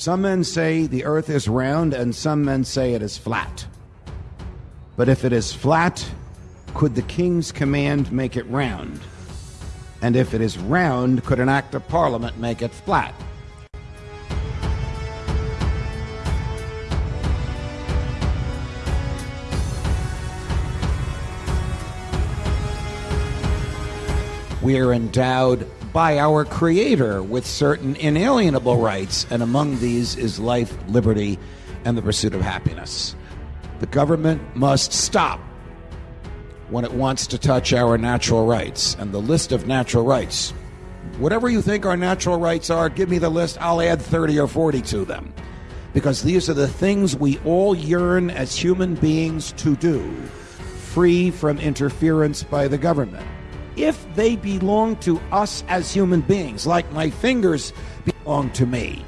Some men say the earth is round, and some men say it is flat. But if it is flat, could the king's command make it round? And if it is round, could an act of parliament make it flat? We are endowed by our Creator with certain inalienable rights, and among these is life, liberty, and the pursuit of happiness. The government must stop when it wants to touch our natural rights. And the list of natural rights, whatever you think our natural rights are, give me the list. I'll add 30 or 40 to them. Because these are the things we all yearn as human beings to do, free from interference by the government if they belong to us as human beings, like my fingers belong to me,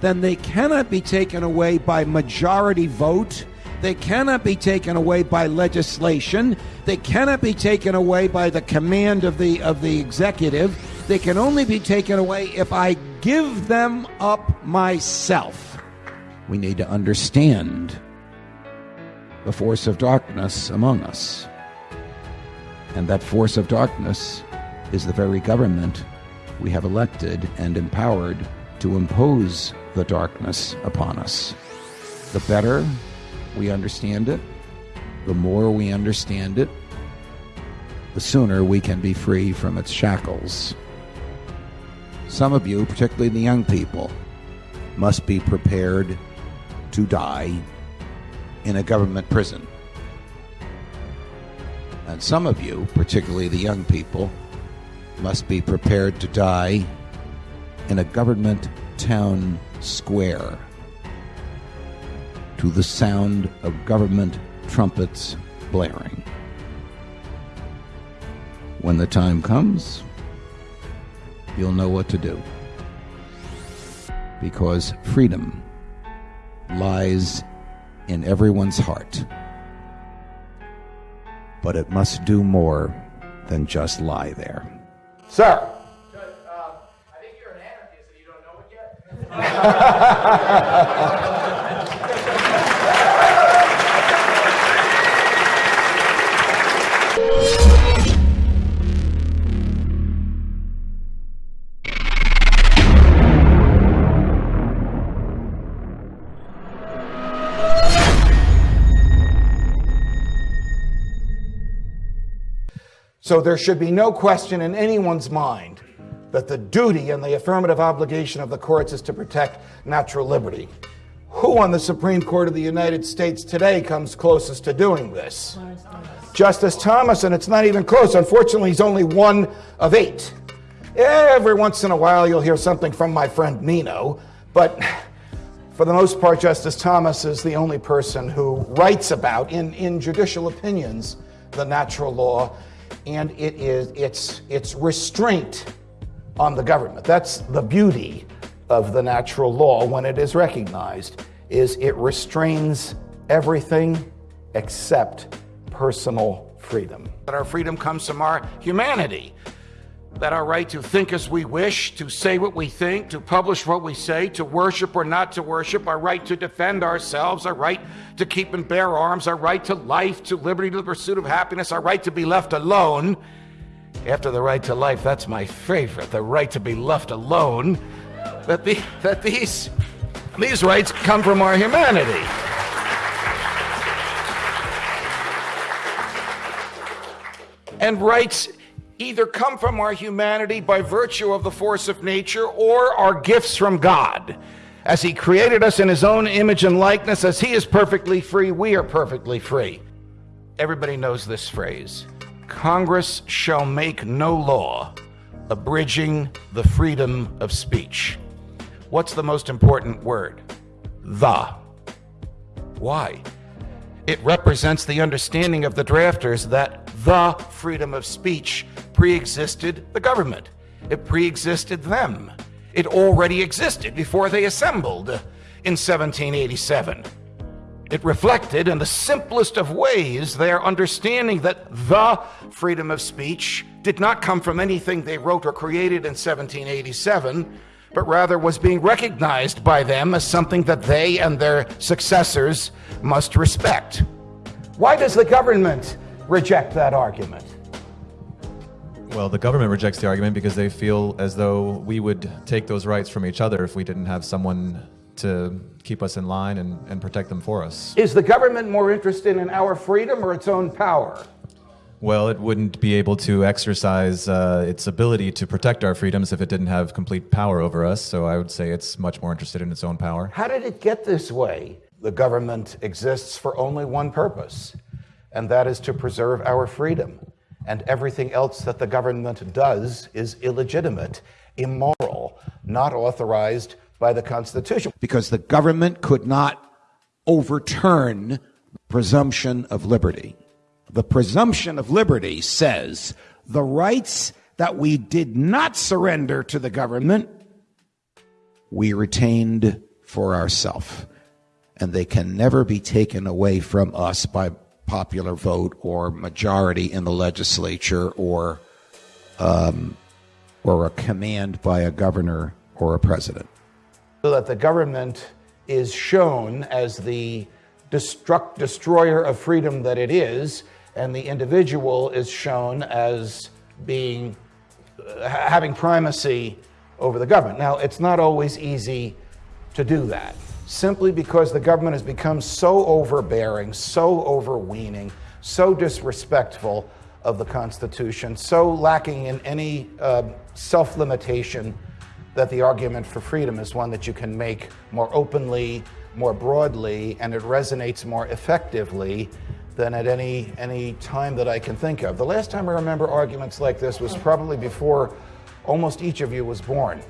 then they cannot be taken away by majority vote. They cannot be taken away by legislation. They cannot be taken away by the command of the of the executive. They can only be taken away if I give them up myself. We need to understand the force of darkness among us. And that force of darkness is the very government we have elected and empowered to impose the darkness upon us. The better we understand it, the more we understand it, the sooner we can be free from its shackles. Some of you, particularly the young people, must be prepared to die in a government prison. And some of you, particularly the young people, must be prepared to die in a government town square to the sound of government trumpets blaring. When the time comes, you'll know what to do. Because freedom lies in everyone's heart but it must do more than just lie there. Sir. Judge, uh, I think you're an anarchist and you don't know it yet. So there should be no question in anyone's mind that the duty and the affirmative obligation of the courts is to protect natural liberty. Who on the Supreme Court of the United States today comes closest to doing this? Justice Thomas, and it's not even close. Unfortunately, he's only one of eight. Every once in a while, you'll hear something from my friend Nino, but for the most part, Justice Thomas is the only person who writes about, in, in judicial opinions, the natural law and it is it's it's restraint on the government. That's the beauty of the natural law when it is recognized is it restrains everything except personal freedom. That our freedom comes from our humanity that our right to think as we wish, to say what we think, to publish what we say, to worship or not to worship, our right to defend ourselves, our right to keep and bear arms, our right to life, to liberty, to the pursuit of happiness, our right to be left alone. After the right to life, that's my favorite, the right to be left alone. That, the, that these, these rights come from our humanity. And rights either come from our humanity by virtue of the force of nature or are gifts from God. As He created us in His own image and likeness, as He is perfectly free, we are perfectly free. Everybody knows this phrase Congress shall make no law abridging the freedom of speech. What's the most important word? The. Why? It represents the understanding of the drafters that the freedom of speech pre existed the government, it pre existed them. It already existed before they assembled in 1787. It reflected in the simplest of ways their understanding that the freedom of speech did not come from anything they wrote or created in 1787, but rather was being recognized by them as something that they and their successors must respect. Why does the government reject that argument? Well, the government rejects the argument because they feel as though we would take those rights from each other if we didn't have someone to keep us in line and, and protect them for us. Is the government more interested in our freedom or its own power? Well, it wouldn't be able to exercise uh, its ability to protect our freedoms if it didn't have complete power over us. So I would say it's much more interested in its own power. How did it get this way? The government exists for only one purpose, and that is to preserve our freedom. And everything else that the government does is illegitimate, immoral, not authorized by the Constitution. Because the government could not overturn presumption of liberty. The presumption of liberty says the rights that we did not surrender to the government, we retained for ourselves. And they can never be taken away from us by popular vote or majority in the legislature or, um, or a command by a governor or a president. So that the government is shown as the destruct, destroyer of freedom that it is, and the individual is shown as being uh, having primacy over the government. Now, it's not always easy to do that, simply because the government has become so overbearing, so overweening, so disrespectful of the Constitution, so lacking in any uh, self limitation that the argument for freedom is one that you can make more openly, more broadly, and it resonates more effectively than at any, any time that I can think of. The last time I remember arguments like this was probably before almost each of you was born.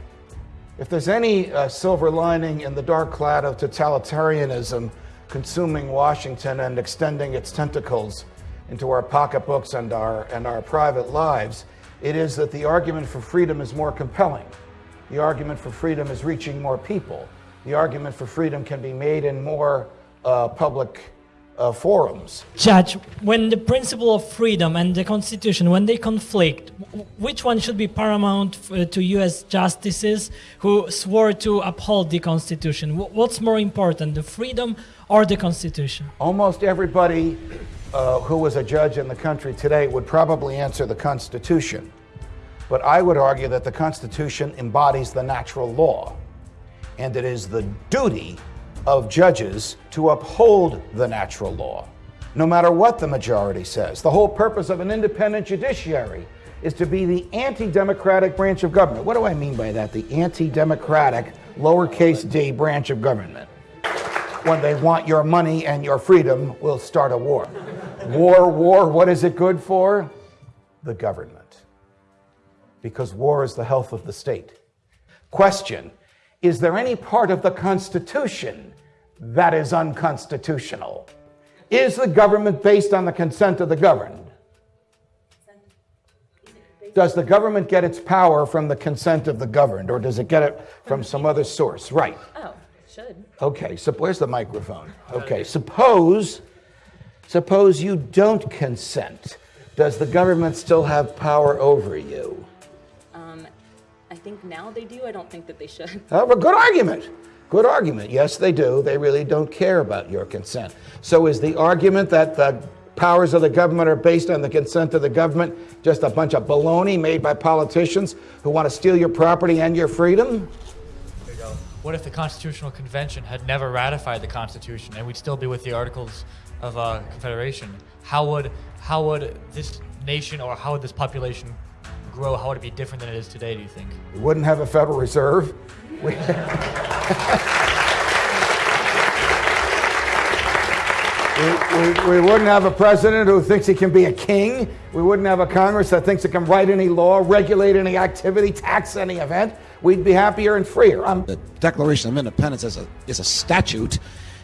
If there's any uh, silver lining in the dark cloud of totalitarianism consuming Washington and extending its tentacles into our pocketbooks and our, and our private lives, it is that the argument for freedom is more compelling. The argument for freedom is reaching more people. The argument for freedom can be made in more uh, public uh, forums. Judge, when the principle of freedom and the Constitution, when they conflict, which one should be paramount uh, to U.S. justices who swore to uphold the Constitution? What's more important, the freedom or the Constitution? Almost everybody uh, who was a judge in the country today would probably answer the Constitution. But I would argue that the Constitution embodies the natural law, and it is the duty of judges to uphold the natural law, no matter what the majority says. The whole purpose of an independent judiciary is to be the anti democratic branch of government. What do I mean by that? The anti democratic, lowercase d branch of government. When they want your money and your freedom, We'll start a war. War, war, what is it good for? The government. Because war is the health of the state. Question is there any part of the Constitution that is unconstitutional? Is the government based on the consent of the governed? Does the government get its power from the consent of the governed, or does it get it from some other source? Right. Oh, it should. Okay, so where's the microphone? Okay, suppose suppose you don't consent. Does the government still have power over you? I think now they do. I don't think that they should. Oh, a good argument. Good argument. Yes, they do. They really don't care about your consent. So is the argument that the powers of the government are based on the consent of the government just a bunch of baloney made by politicians who want to steal your property and your freedom? What if the Constitutional Convention had never ratified the Constitution and we'd still be with the Articles of uh, Confederation? How would how would this nation or how would this population grow, how would it be different than it is today, do you think? We wouldn't have a Federal Reserve. We, we, we, wouldn't have a president who thinks he can be a king. We wouldn't have a Congress that thinks it can write any law, regulate any activity, tax any event. We'd be happier and freer. I'm the Declaration of Independence is a, is a statute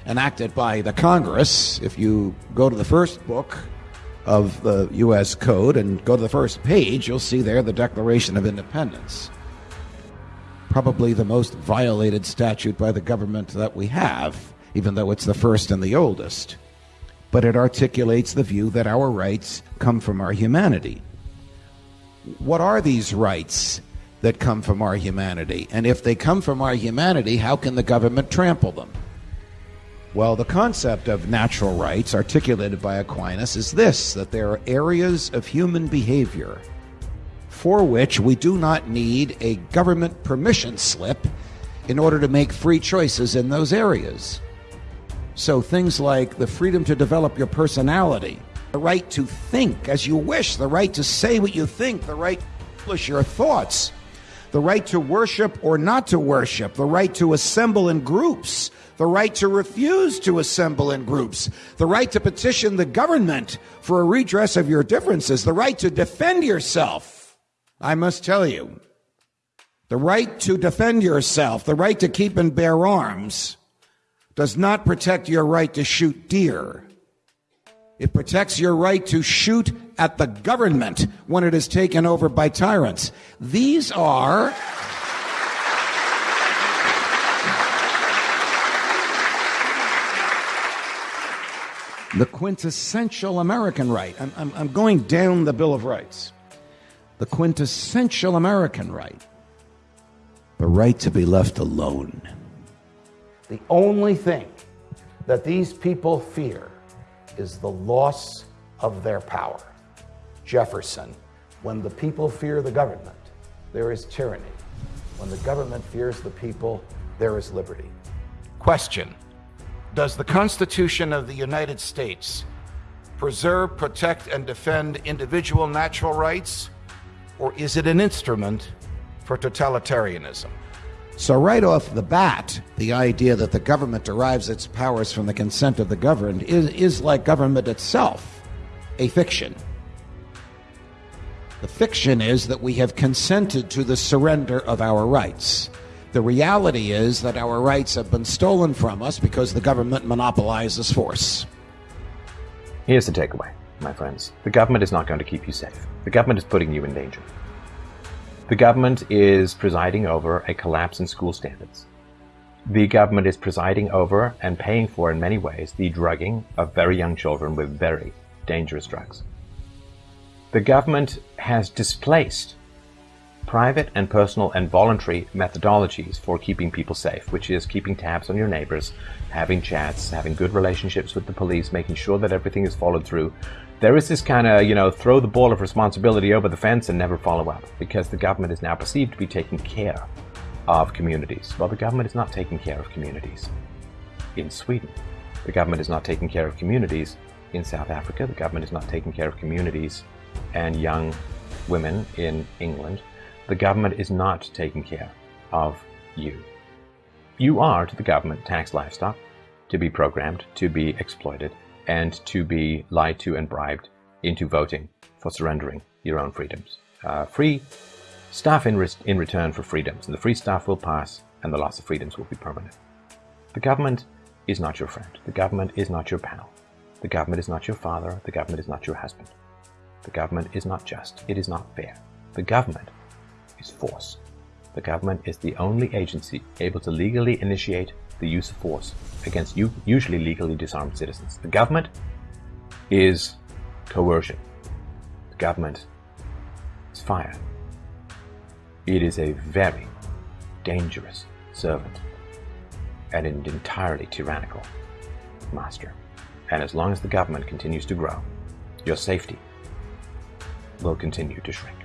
enacted by the Congress. If you go to the first book, of the U.S. Code and go to the first page, you'll see there the Declaration of Independence. Probably the most violated statute by the government that we have, even though it's the first and the oldest. But it articulates the view that our rights come from our humanity. What are these rights that come from our humanity. And if they come from our humanity, how can the government trample them? Well, the concept of natural rights, articulated by Aquinas, is this that there are areas of human behavior for which we do not need a government permission slip in order to make free choices in those areas. So things like the freedom to develop your personality, the right to think as you wish, the right to say what you think, the right to publish your thoughts, the right to worship or not to worship, the right to assemble in groups, the right to refuse to assemble in groups, the right to petition the government for a redress of your differences, the right to defend yourself. I must tell you, the right to defend yourself, the right to keep and bear arms, does not protect your right to shoot deer. It protects your right to shoot at the government when it is taken over by tyrants. These are. the quintessential American right. I'm, I'm, I'm, going down the Bill of Rights. The quintessential American right. The right to be left alone. The only thing that these people fear is the loss of their power. Jefferson, when the people fear the government, there is tyranny. When the government fears the people, there is liberty. Question Does the Constitution of the United States preserve, protect, and defend individual natural rights, or is it an instrument for totalitarianism? So, right off the bat, the idea that the government derives its powers from the consent of the governed is, is like government itself, a fiction. The fiction is that we have consented to the surrender of our rights. The reality is that our rights have been stolen from us because the government monopolizes force. Here's the takeaway, my friends the government is not going to keep you safe, the government is putting you in danger. The government is presiding over a collapse in school standards. The government is presiding over and paying for, in many ways, the drugging of very young children with very dangerous drugs. The government has displaced private and personal and voluntary methodologies for keeping people safe, which is keeping tabs on your neighbors, having chats, having good relationships with the police, making sure that everything is followed through, there is this kind of, you know, throw the ball of responsibility over the fence and never follow up because the government is now perceived to be taking care of communities. Well, the government is not taking care of communities in Sweden. The government is not taking care of communities in South Africa. The government is not taking care of communities and young women in England. The government is not taking care of you. You are to the government tax livestock to be programmed, to be exploited, and to be lied to and bribed into voting for surrendering your own freedoms. Uh, free staff in, re- in return for freedoms, and the free staff will pass, and the loss of freedoms will be permanent. The government is not your friend. The government is not your pal. The government is not your father. The government is not your husband. The government is not just. It is not fair. The government is force. The government is the only agency able to legally initiate the use of force against you usually legally disarmed citizens. The government is coercion. The government is fire. It is a very dangerous servant and an entirely tyrannical master. And as long as the government continues to grow, your safety will continue to shrink.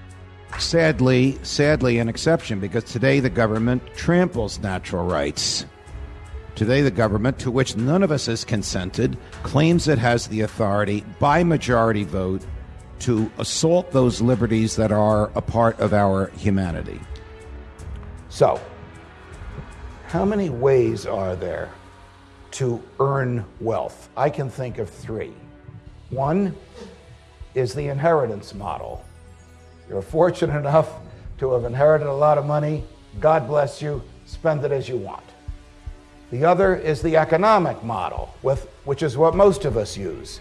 Sadly, sadly, an exception because today the government tramples natural rights. Today, the government, to which none of us has consented, claims it has the authority by majority vote to assault those liberties that are a part of our humanity. So, how many ways are there to earn wealth? I can think of three. One is the inheritance model. You're fortunate enough to have inherited a lot of money. God bless you. Spend it as you want. The other is the economic model, with, which is what most of us use.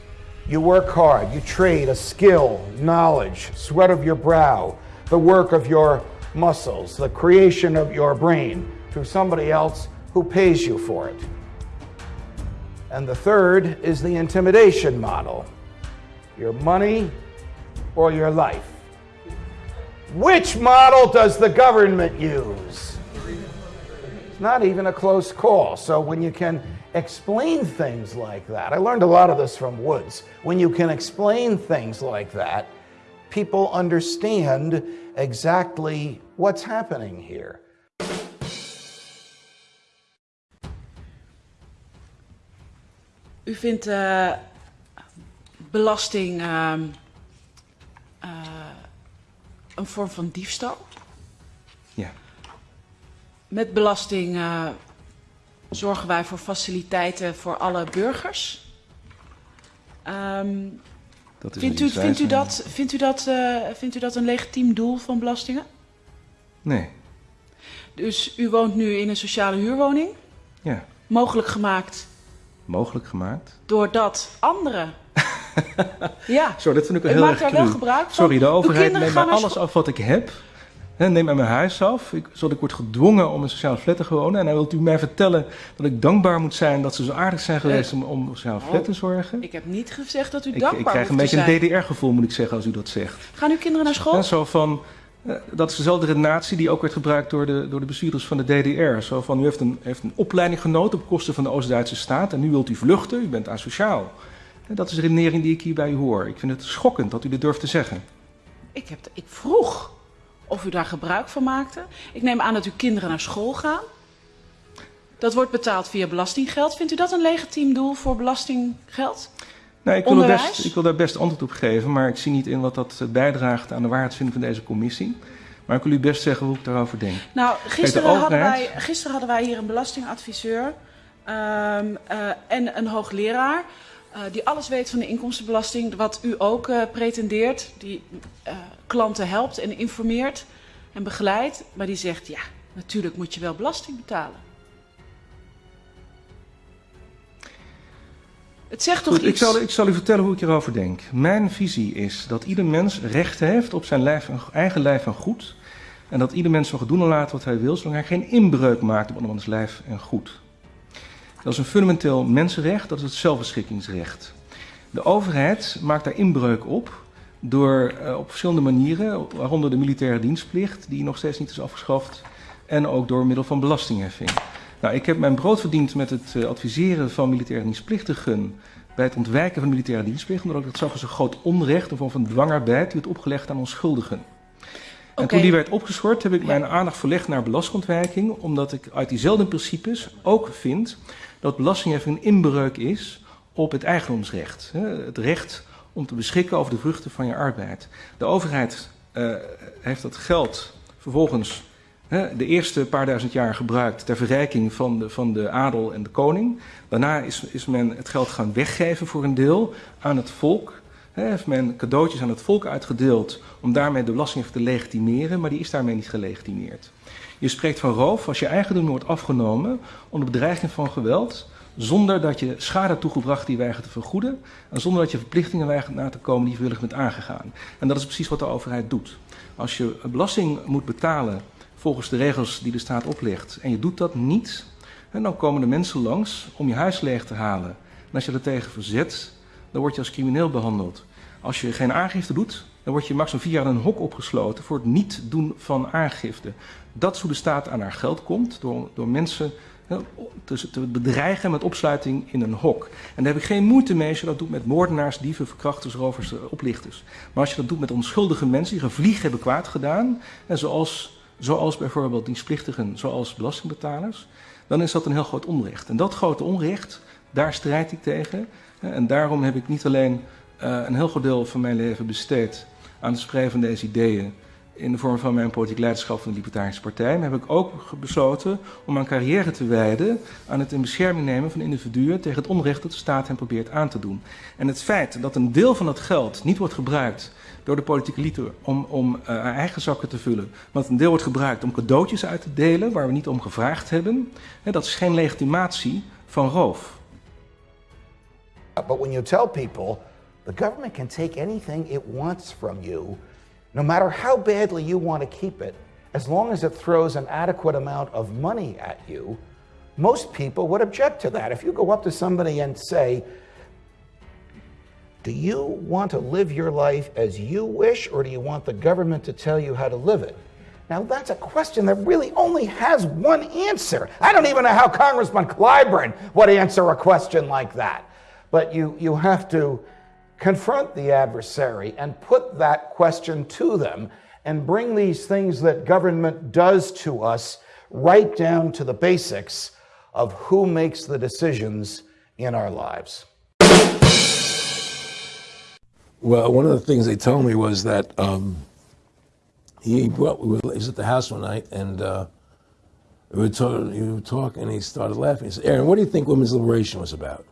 You work hard, you trade a skill, knowledge, sweat of your brow, the work of your muscles, the creation of your brain to somebody else who pays you for it. And the third is the intimidation model your money or your life. Which model does the government use? Not even a close call. So when you can explain things like that, I learned a lot of this from Woods. When you can explain things like that, people understand exactly what's happening here. U vindt uh, belasting uh, uh, een vorm van diefstal? Met belasting uh, zorgen wij voor faciliteiten voor alle burgers. Um, dat is vindt, u, vindt, u dat, vindt, u dat, uh, vindt u dat een legitiem doel van belastingen? Nee. Dus u woont nu in een sociale huurwoning? Ja. Mogelijk gemaakt? Mogelijk gemaakt. Doordat anderen ja. Zo, dat vind ik wel heel erg daar wel gebruik van. Sorry, de overheid neemt alles af wat ik heb. Neem mij mijn huis af, ik, zodat ik word gedwongen om een sociale flat te wonen. En dan wilt u mij vertellen dat ik dankbaar moet zijn dat ze zo aardig zijn geweest om, om sociale flat te zorgen. Ik heb niet gezegd dat u dankbaar Ik krijg een beetje een DDR-gevoel, moet ik zeggen, als u dat zegt. Gaan uw kinderen naar school? En zo van, uh, dat is dezelfde redenatie die ook werd gebruikt door de, door de bestuurders van de DDR. Zo van, u heeft een, heeft een opleiding genoten op kosten van de Oost-Duitse staat en nu wilt u vluchten, u bent asociaal. En dat is de redenering die ik hier bij u hoor. Ik vind het schokkend dat u dit durft te zeggen. Ik, heb ik vroeg of u daar gebruik van maakte. Ik neem aan dat uw kinderen naar school gaan. Dat wordt betaald via belastinggeld. Vindt u dat een legitiem doel voor belastinggeld? Nee, ik, wil best, ik wil daar best antwoord op geven, maar ik zie niet in wat dat bijdraagt aan de waarheidsvinding van deze commissie. Maar ik wil u best zeggen hoe ik daarover denk. Nou, gisteren, Kijk, hadden, wij, gisteren hadden wij hier een belastingadviseur um, uh, en een hoogleraar. Uh, die alles weet van de inkomstenbelasting, wat u ook uh, pretendeert, die uh, klanten helpt en informeert en begeleidt, maar die zegt ja, natuurlijk moet je wel belasting betalen. Het zegt toch Goed, iets? Ik zal, ik zal u vertellen hoe ik hierover denk. Mijn visie is dat ieder mens recht heeft op zijn lijf en, eigen lijf en goed. En dat ieder mens mag doen en laten wat hij wil, zolang hij geen inbreuk maakt op andermans lijf en goed. Dat is een fundamenteel mensenrecht, dat is het zelfbeschikkingsrecht. De overheid maakt daar inbreuk op door uh, op verschillende manieren, waaronder de militaire dienstplicht, die nog steeds niet is afgeschaft, en ook door middel van belastingheffing. Nou, ik heb mijn brood verdiend met het uh, adviseren van militaire dienstplichtigen bij het ontwijken van militaire dienstplicht, omdat ik dat zag als een groot onrecht, een vorm van dwangarbeid, die werd opgelegd aan onschuldigen. En toen die werd opgeschort, heb ik mijn aandacht verlegd naar belastingontwijking, omdat ik uit diezelfde principes ook vind dat belastingheffing een inbreuk is op het eigendomsrecht. Het recht om te beschikken over de vruchten van je arbeid. De overheid uh, heeft dat geld vervolgens de eerste paar duizend jaar gebruikt ter verrijking van de, van de adel en de koning. Daarna is, is men het geld gaan weggeven voor een deel aan het volk. He, heeft men cadeautjes aan het volk uitgedeeld om daarmee de belasting te legitimeren, maar die is daarmee niet gelegitimeerd. Je spreekt van roof als je eigendom wordt afgenomen onder bedreiging van geweld, zonder dat je schade toegebracht die weigert te vergoeden en zonder dat je verplichtingen weigert na te komen die je willig bent aangegaan. En dat is precies wat de overheid doet. Als je belasting moet betalen volgens de regels die de staat oplegt en je doet dat niet, dan komen de mensen langs om je huis leeg te halen. En als je er tegen verzet, dan word je als crimineel behandeld. Als je geen aangifte doet, dan word je maximaal vier jaar in een hok opgesloten voor het niet doen van aangifte. Dat de staat aan haar geld komt, door, door mensen te, bedreigen met opsluiting in een hok. En daar heb ik geen moeite mee als je dat doet met moordenaars, dieven, verkrachters, rovers, oplichters. Maar als je dat doet met onschuldige mensen die gevlieg hebben kwaad gedaan, en zoals, zoals bijvoorbeeld dienstplichtigen, zoals belastingbetalers, dan is dat een heel groot onrecht. En dat grote onrecht, daar strijd ik tegen. En daarom heb ik niet alleen uh, een heel groot deel van mijn leven besteed aan het spreiden van deze ideeën in de vorm van mijn politiek leiderschap van de Libertarische Partij, maar heb ik ook besloten om mijn carrière te wijden aan het in bescherming nemen van individuen tegen het onrecht dat de staat hen probeert aan te doen. En het feit dat een deel van dat geld niet wordt gebruikt door de politieke elite om, om uh, haar eigen zakken te vullen, maar dat een deel wordt gebruikt om cadeautjes uit te delen waar we niet om gevraagd hebben, hè, dat is geen legitimatie van roof. But when you tell people the government can take anything it wants from you no matter how badly you want to keep it, as long as it throws an adequate amount of money at you, most people would object to that. If you go up to somebody and say, Do you want to live your life as you wish, or do you want the government to tell you how to live it? Now, that's a question that really only has one answer. I don't even know how Congressman Clyburn would answer a question like that. But you, you have to confront the adversary and put that question to them and bring these things that government does to us right down to the basics of who makes the decisions in our lives. Well, one of the things they told me was that um, he we were, was at the house one night and uh, we were talking, he would talk and he started laughing. He said, Aaron, what do you think women's liberation was about?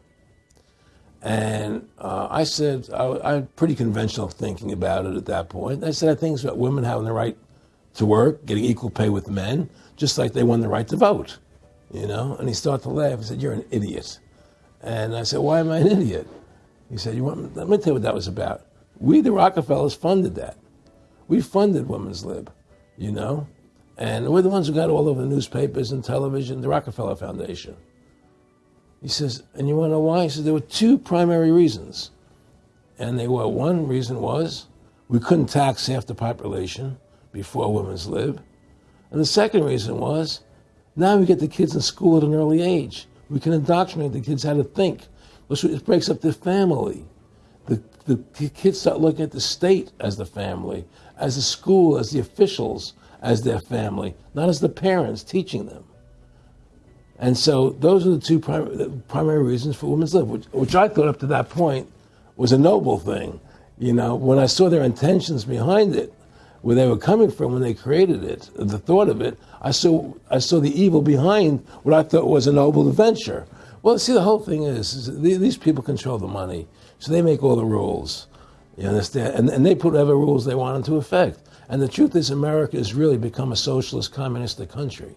And uh, I said, I, had pretty conventional thinking about it at that point. I said, I think it's about women having the right to work, getting equal pay with men, just like they won the right to vote, you know? And he started to laugh. He said, You're an idiot. And I said, Why am I an idiot? He said, you want, Let me tell you what that was about. We, the Rockefellers, funded that. We funded Women's Lib, you know? And we're the ones who got all over the newspapers and television, the Rockefeller Foundation. He says, and you want to know why? He says, there were two primary reasons. And they were one reason was we couldn't tax half the population before Women's Lib. And the second reason was now we get the kids in school at an early age. We can indoctrinate the kids how to think. It breaks up the family. The, the kids start looking at the state as the family, as the school, as the officials, as their family, not as the parents teaching them. And so those are the two primary, primary reasons for women's lib, which, which I thought up to that point was a noble thing. You know, when I saw their intentions behind it, where they were coming from when they created it, the thought of it, I saw I saw the evil behind what I thought was a noble venture. Well, see, the whole thing is, is these people control the money, so they make all the rules. You understand? And, and they put whatever rules they want into effect. And the truth is, America has really become a socialist, communistic country.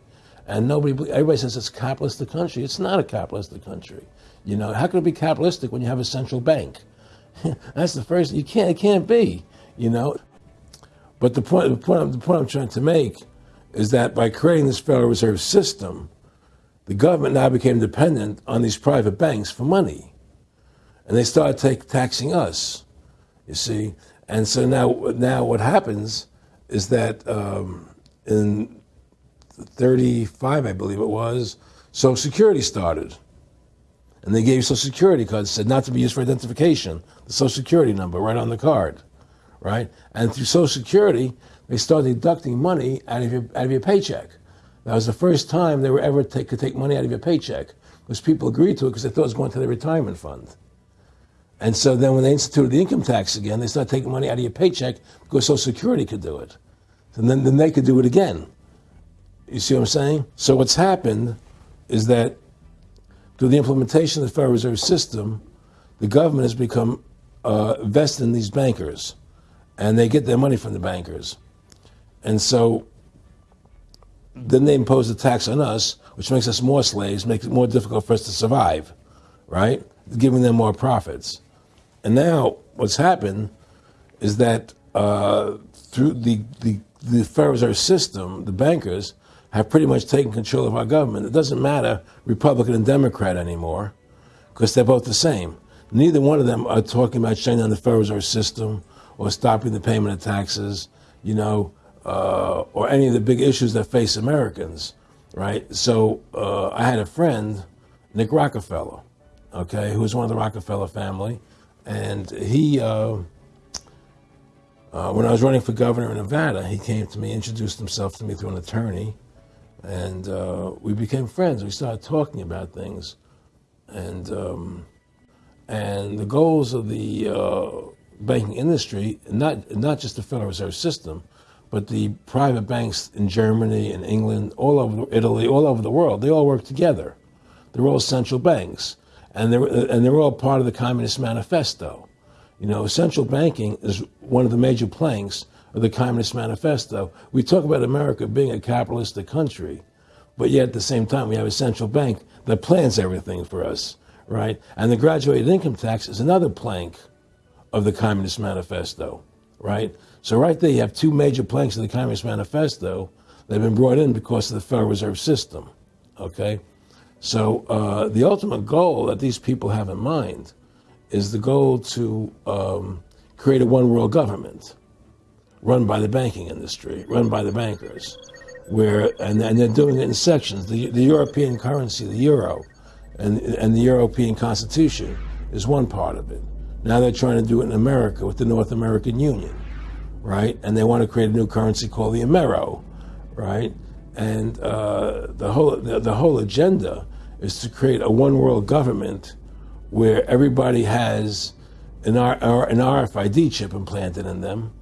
And nobody, everybody says it's a capitalistic country. It's not a capitalistic country. You know, how can it be capitalistic when you have a central bank? That's the first. You can't. It can't be. You know. But the point, the point, the point I'm trying to make is that by creating this Federal Reserve System, the government now became dependent on these private banks for money, and they started take, taxing us. You see, and so now, now what happens is that um, in 35, I believe it was, Social Security started. And they gave you Social Security cards, said not to be used for identification, the Social Security number right on the card, right? And through Social Security, they started deducting money out of your, out of your paycheck. That was the first time they were ever take, could take money out of your paycheck because people agreed to it because they thought it was going to their retirement fund. And so then when they instituted the income tax again, they started taking money out of your paycheck because Social Security could do it. And then, then they could do it again. You see what I'm saying? So what's happened is that through the implementation of the Federal Reserve System, the government has become uh, vested in these bankers, and they get their money from the bankers. And so then they impose a tax on us, which makes us more slaves, makes it more difficult for us to survive, right? Giving them more profits. And now what's happened is that uh, through the, the, the Federal Reserve System, the bankers have pretty much taken control of our government. It doesn't matter Republican and Democrat anymore because they're both the same. Neither one of them are talking about shutting down the Federal Reserve System or stopping the payment of taxes, you know, uh, or any of the big issues that face Americans, right? So uh, I had a friend, Nick Rockefeller, okay, who was one of the Rockefeller family, and he. Uh, uh, when I was running for governor in Nevada, he came to me, introduced himself to me through an attorney, and uh, we became friends. We started talking about things, and um, and the goals of the uh, banking industry, not not just the Federal Reserve System, but the private banks in Germany and England, all over Italy, all over the world, they all work together. They're all central banks, and they're and they're all part of the Communist Manifesto. You know, central banking is one of the major planks of the Communist Manifesto. We talk about America being a capitalistic country, but yet at the same time, we have a central bank that plans everything for us, right? And the graduated income tax is another plank of the Communist Manifesto, right? So, right there, you have two major planks of the Communist Manifesto that have been brought in because of the Federal Reserve System, okay? So, uh, the ultimate goal that these people have in mind is the goal to um, create a one world government run by the banking industry, run by the bankers, where and, and they're doing it in sections. The, the European currency, the euro, and, and the European Constitution is one part of it. Now they're trying to do it in America with the North American Union, right? And they want to create a new currency called the Amero, right? And uh, the whole the, the whole agenda is to create a one world government where everybody has an, R, an RFID chip implanted in them.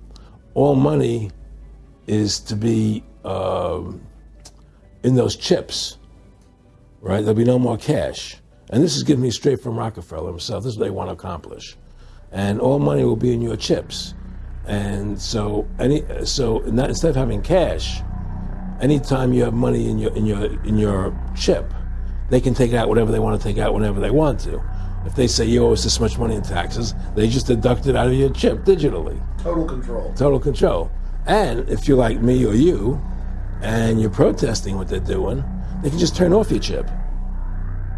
All money is to be um, in those chips, right? There'll be no more cash. And this is given me straight from Rockefeller himself. This is what they want to accomplish. And all money will be in your chips. And so, any, so not, instead of having cash, anytime you have money in your, in, your, in your chip, they can take out whatever they want to take out whenever they want to. If they say you owe us this much money in taxes, they just deduct it out of your chip digitally. Total control. Total control. And if you're like me or you, and you're protesting what they're doing, they can just turn off your chip.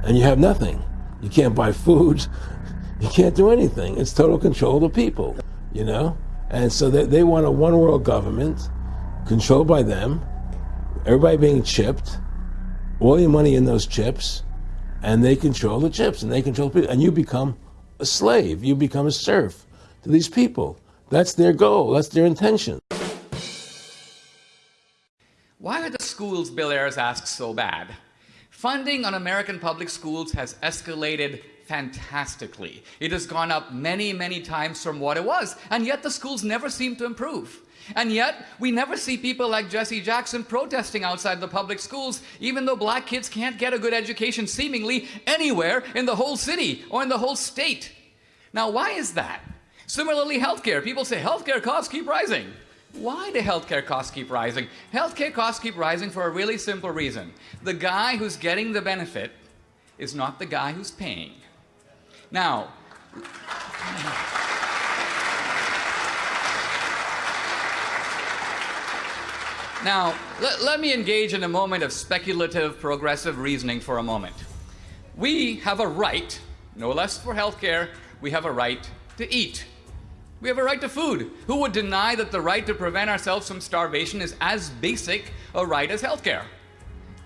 And you have nothing. You can't buy food. You can't do anything. It's total control of the people, you know? And so they, they want a one world government controlled by them, everybody being chipped, all your money in those chips, and they control the chips and they control people, and you become a slave. You become a serf to these people. That's their goal. That's their intention. Why are the schools Bill Ayers asks so bad? Funding on American public schools has escalated fantastically. It has gone up many, many times from what it was, and yet the schools never seem to improve. And yet, we never see people like Jesse Jackson protesting outside the public schools, even though black kids can't get a good education seemingly anywhere in the whole city or in the whole state. Now, why is that? Similarly, healthcare. People say healthcare costs keep rising. Why do healthcare costs keep rising? Healthcare costs keep rising for a really simple reason. The guy who's getting the benefit is not the guy who's paying. Now, Now, let, let, me engage in a moment of speculative progressive reasoning for a moment. We have a right, no less for healthcare, we have a right to eat. We have a right to food. Who would deny that the right to prevent ourselves from starvation is as basic a right as healthcare?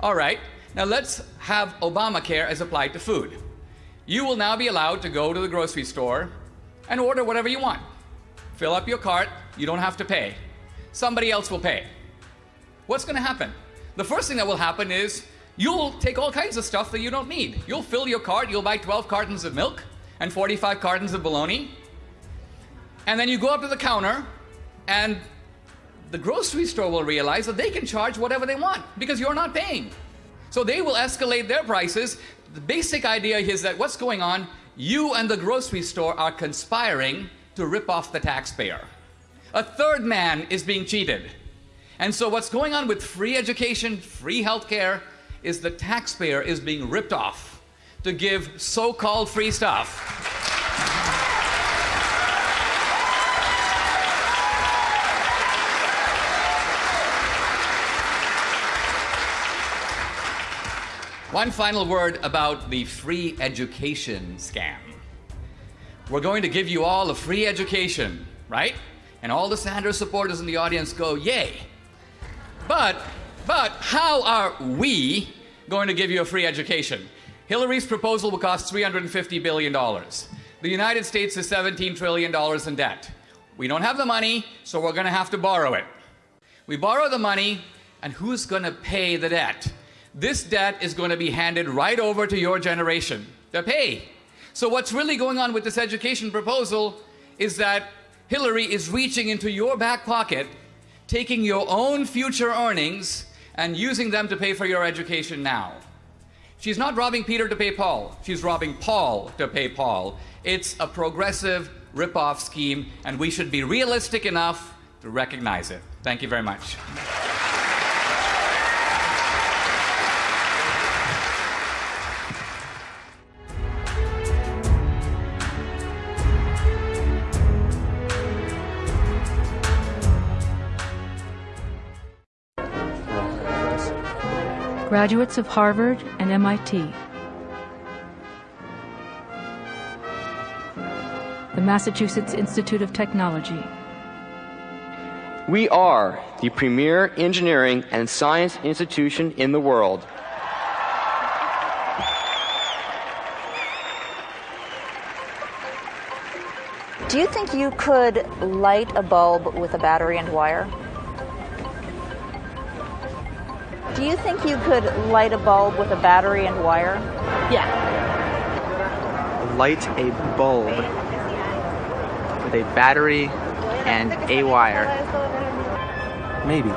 All right, now let's have Obamacare as applied to food. You will now be allowed to go to the grocery store and order whatever you want. Fill up your cart, you don't have to pay. Somebody else will pay what's going to happen? The first thing that will happen is you'll take all kinds of stuff that you don't need. You'll fill your cart, you'll buy 12 cartons of milk and 45 cartons of bologna. And then you go up to the counter and the grocery store will realize that they can charge whatever they want because you're not paying. So they will escalate their prices. The basic idea is that what's going on, you and the grocery store are conspiring to rip off the taxpayer. A third man is being cheated. And so what's going on with free education, free healthcare, is the taxpayer is being ripped off to give so-called free stuff. One final word about the free education scam. We're going to give you all a free education, right? And all the Sanders supporters in the audience go, yay. But, but how are we going to give you a free education? Hillary's proposal will cost $350 billion. The United States is $17 trillion in debt. We don't have the money, so we're going to have to borrow it. We borrow the money, and who's going to pay the debt? This debt is going to be handed right over to your generation to pay. So what's really going on with this education proposal is that Hillary is reaching into your back pocket taking your own future earnings and using them to pay for your education now. She's not robbing Peter to pay Paul. She's robbing Paul to pay Paul. It's a progressive rip-off scheme, and we should be realistic enough to recognize it. Thank you very much. Graduates of Harvard and MIT. the Massachusetts Institute of Technology. We are the premier engineering and science institution in the world. Do you think you could light a bulb with a battery and wire? Do you think you could light a bulb with a battery and wire? Yeah. Light a bulb with a battery and a wire. Maybe.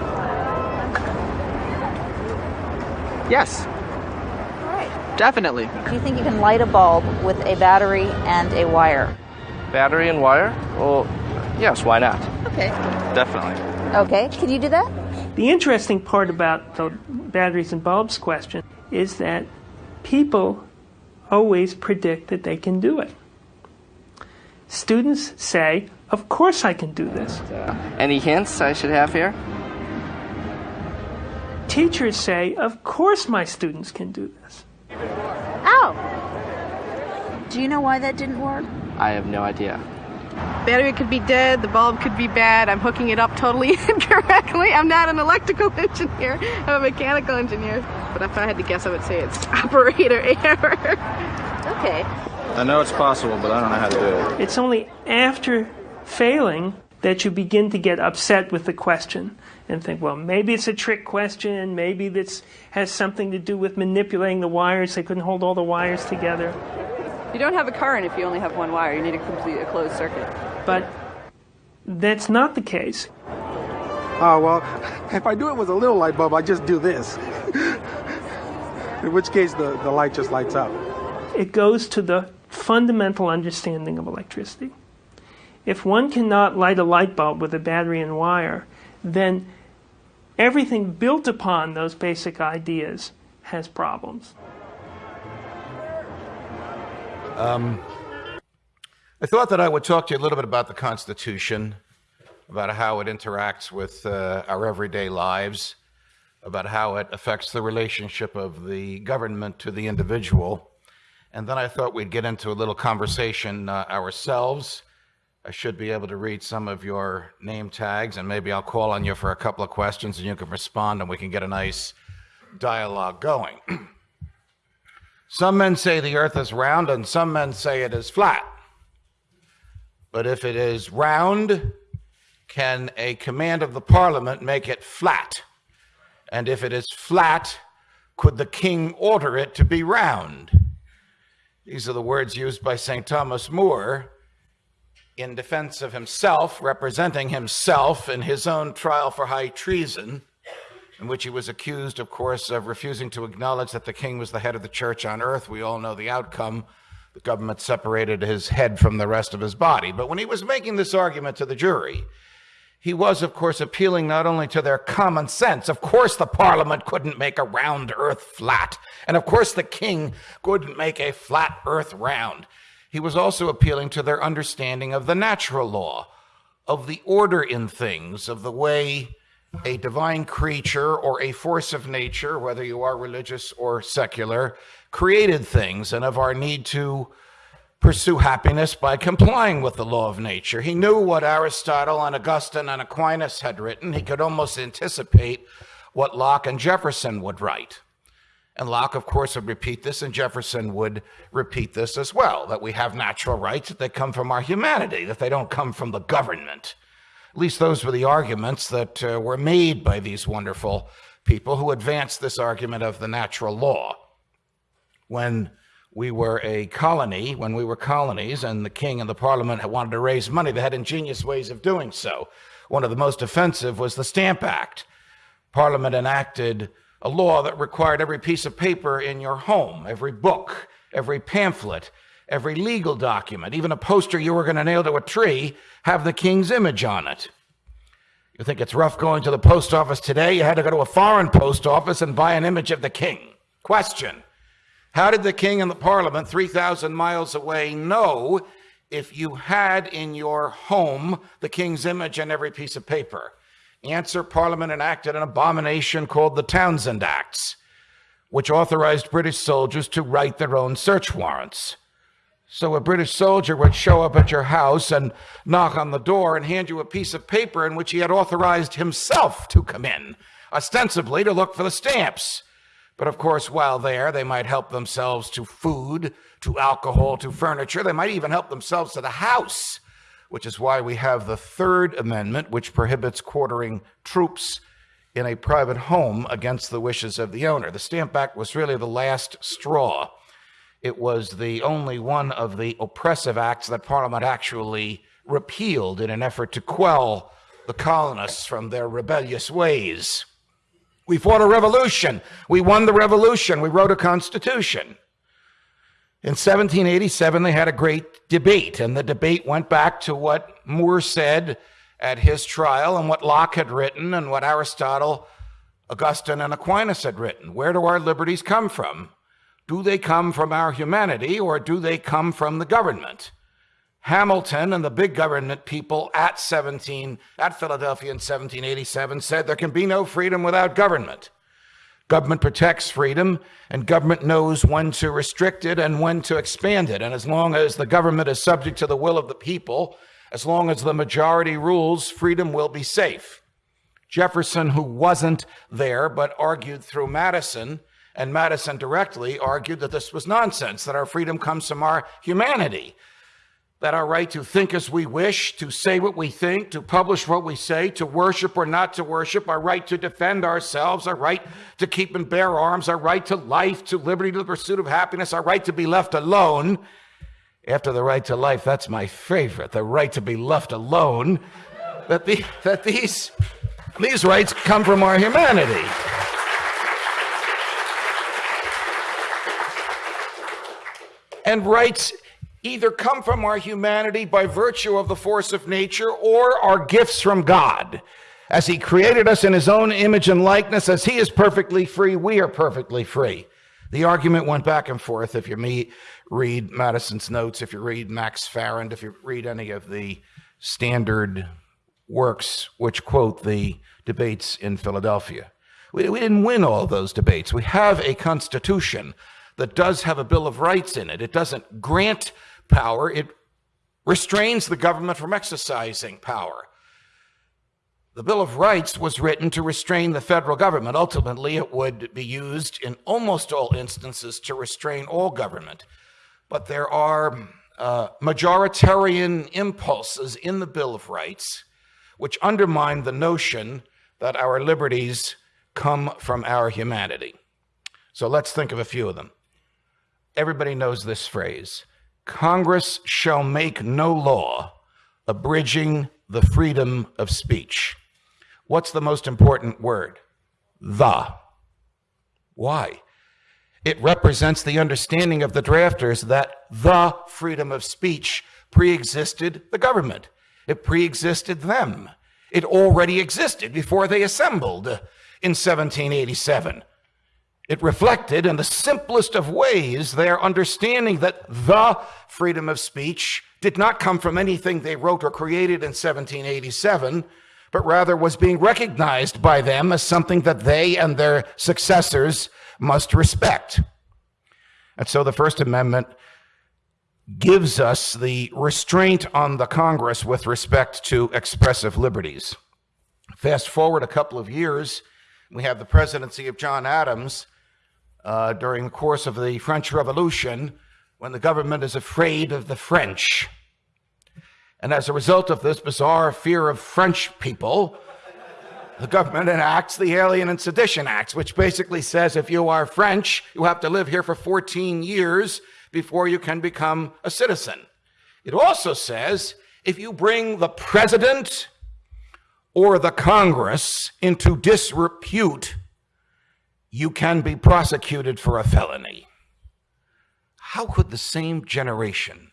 Yes. All right. Definitely. Do you think you can light a bulb with a battery and a wire? Battery and wire? Well, yes, why not? Okay. Definitely. Okay, can you do that? The interesting part about the batteries and bulbs question is that people always predict that they can do it. Students say, Of course I can do this. Uh, any hints I should have here? Teachers say, Of course my students can do this. Ow! Do you know why that didn't work? I have no idea. Battery could be dead, the bulb could be bad, I'm hooking it up totally incorrectly. I'm not an electrical engineer, I'm a mechanical engineer. But if I had to guess, I would say it's operator error. okay. I know it's possible, but I don't know how to do it. It's only after failing that you begin to get upset with the question and think, well, maybe it's a trick question, maybe this has something to do with manipulating the wires. They couldn't hold all the wires together. You don't have a current if you only have one wire. You need to complete a closed circuit. But that's not the case. Oh, well, if I do it with a little light bulb, I just do this. In which case, the, the light just lights up. It goes to the fundamental understanding of electricity. If one cannot light a light bulb with a battery and wire, then everything built upon those basic ideas has problems. Um, I thought that I would talk to you a little bit about the Constitution, about how it interacts with uh, our everyday lives, about how it affects the relationship of the government to the individual. And then I thought we'd get into a little conversation uh, ourselves. I should be able to read some of your name tags, and maybe I'll call on you for a couple of questions and you can respond, and we can get a nice dialogue going. Some men say the earth is round, and some men say it is flat. But if it is round, can a command of the parliament make it flat? And if it is flat, could the king order it to be round? These are the words used by St. Thomas More in defense of himself, representing himself in his own trial for high treason in which he was accused, of course, of refusing to acknowledge that the king was the head of the church on earth. We all know the outcome. The government separated his head from the rest of his body. But when he was making this argument to the jury, he was, of course, appealing not only to their common sense. Of course, the parliament couldn't make a round earth flat. And of course, the king couldn't make a flat earth round. He was also appealing to their understanding of the natural law, of the order in things, of the way a divine creature or a force of nature, whether you are religious or secular, created things and of our need to pursue happiness by complying with the law of nature. He knew what Aristotle and Augustine and Aquinas had written. He could almost anticipate what Locke and Jefferson would write. And Locke, of course, would repeat this, and Jefferson would repeat this as well that we have natural rights, that they come from our humanity, that they don't come from the government. At least those were the arguments that uh, were made by these wonderful people who advanced this argument of the natural law. When we were a colony, when we were colonies, and the king and the parliament wanted to raise money, they had ingenious ways of doing so. One of the most offensive was the Stamp Act. Parliament enacted a law that required every piece of paper in your home, every book, every pamphlet, every legal document, even a poster you were going to nail to a tree, have the king's image on it. You think it's rough going to the post office today? You had to go to a foreign post office and buy an image of the king. Question How did the king and the parliament 3,000 miles away know if you had in your home the king's image on every piece of paper? Answer Parliament enacted an abomination called the Townshend Acts, which authorized British soldiers to write their own search warrants. So a British soldier would show up at your house and knock on the door and hand you a piece of paper in which he had authorized himself to come in, ostensibly to look for the stamps. But of course, while there, they might help themselves to food, to alcohol, to furniture. They might even help themselves to the house, which is why we have the Third Amendment, which prohibits quartering troops in a private home against the wishes of the owner. The Stamp Act was really the last straw. It was the only one of the oppressive acts that Parliament actually repealed in an effort to quell the colonists from their rebellious ways. We fought a revolution. We won the revolution. We wrote a constitution. In 1787, they had a great debate, and the debate went back to what More said at his trial and what Locke had written and what Aristotle, Augustine, and Aquinas had written. Where do our liberties come from? Do they come from our humanity or do they come from the government? Hamilton and the big government people at 17 at Philadelphia in 1787 said there can be no freedom without government. Government protects freedom, and government knows when to restrict it and when to expand it. And as long as the government is subject to the will of the people, as long as the majority rules, freedom will be safe. Jefferson, who wasn't there but argued through Madison, and Madison directly argued that this was nonsense, that our freedom comes from our humanity, that our right to think as we wish, to say what we think, to publish what we say, to worship or not to worship, our right to defend ourselves, our right to keep and bear arms, our right to life, to liberty, to the pursuit of happiness, our right to be left alone. After the right to life, that's my favorite, the right to be left alone. That, the, that these, these rights come from our humanity. And rights either come from our humanity by virtue of the force of nature or are gifts from God. As He created us in His own image and likeness, as He is perfectly free, we are perfectly free. The argument went back and forth. If you meet, read Madison's notes, if you read Max Farrand, if you read any of the standard works which quote the debates in Philadelphia. We, we didn't win all those debates. We have a constitution that does have a Bill of Rights in it. It doesn't grant power, it restrains the government from exercising power. The Bill of Rights was written to restrain the federal government. Ultimately, it would be used in almost all instances to restrain all government. But there are uh, majoritarian impulses in the Bill of Rights which undermine the notion that our liberties come from our humanity. So let's think of a few of them everybody knows this phrase Congress shall make no law abridging the freedom of speech. What's the most important word? The. Why? It represents the understanding of the drafters that the freedom of speech pre-existed the government. It pre-existed them. It already existed before they assembled in 1787. It reflected in the simplest of ways their understanding that the freedom of speech did not come from anything they wrote or created in 1787, but rather was being recognized by them as something that they and their successors must respect. And so the First Amendment gives us the restraint on the Congress with respect to expressive liberties. Fast forward a couple of years, we have the presidency of John Adams uh, during the course of the French Revolution when the government is afraid of the French. And as a result of this bizarre fear of French people, the government enacts the Alien and Sedition Acts, which basically says if you are French, you have to live here for 14 years before you can become a citizen. It also says if you bring the president or the Congress into disrepute, you can be prosecuted for a felony. How could the same generation,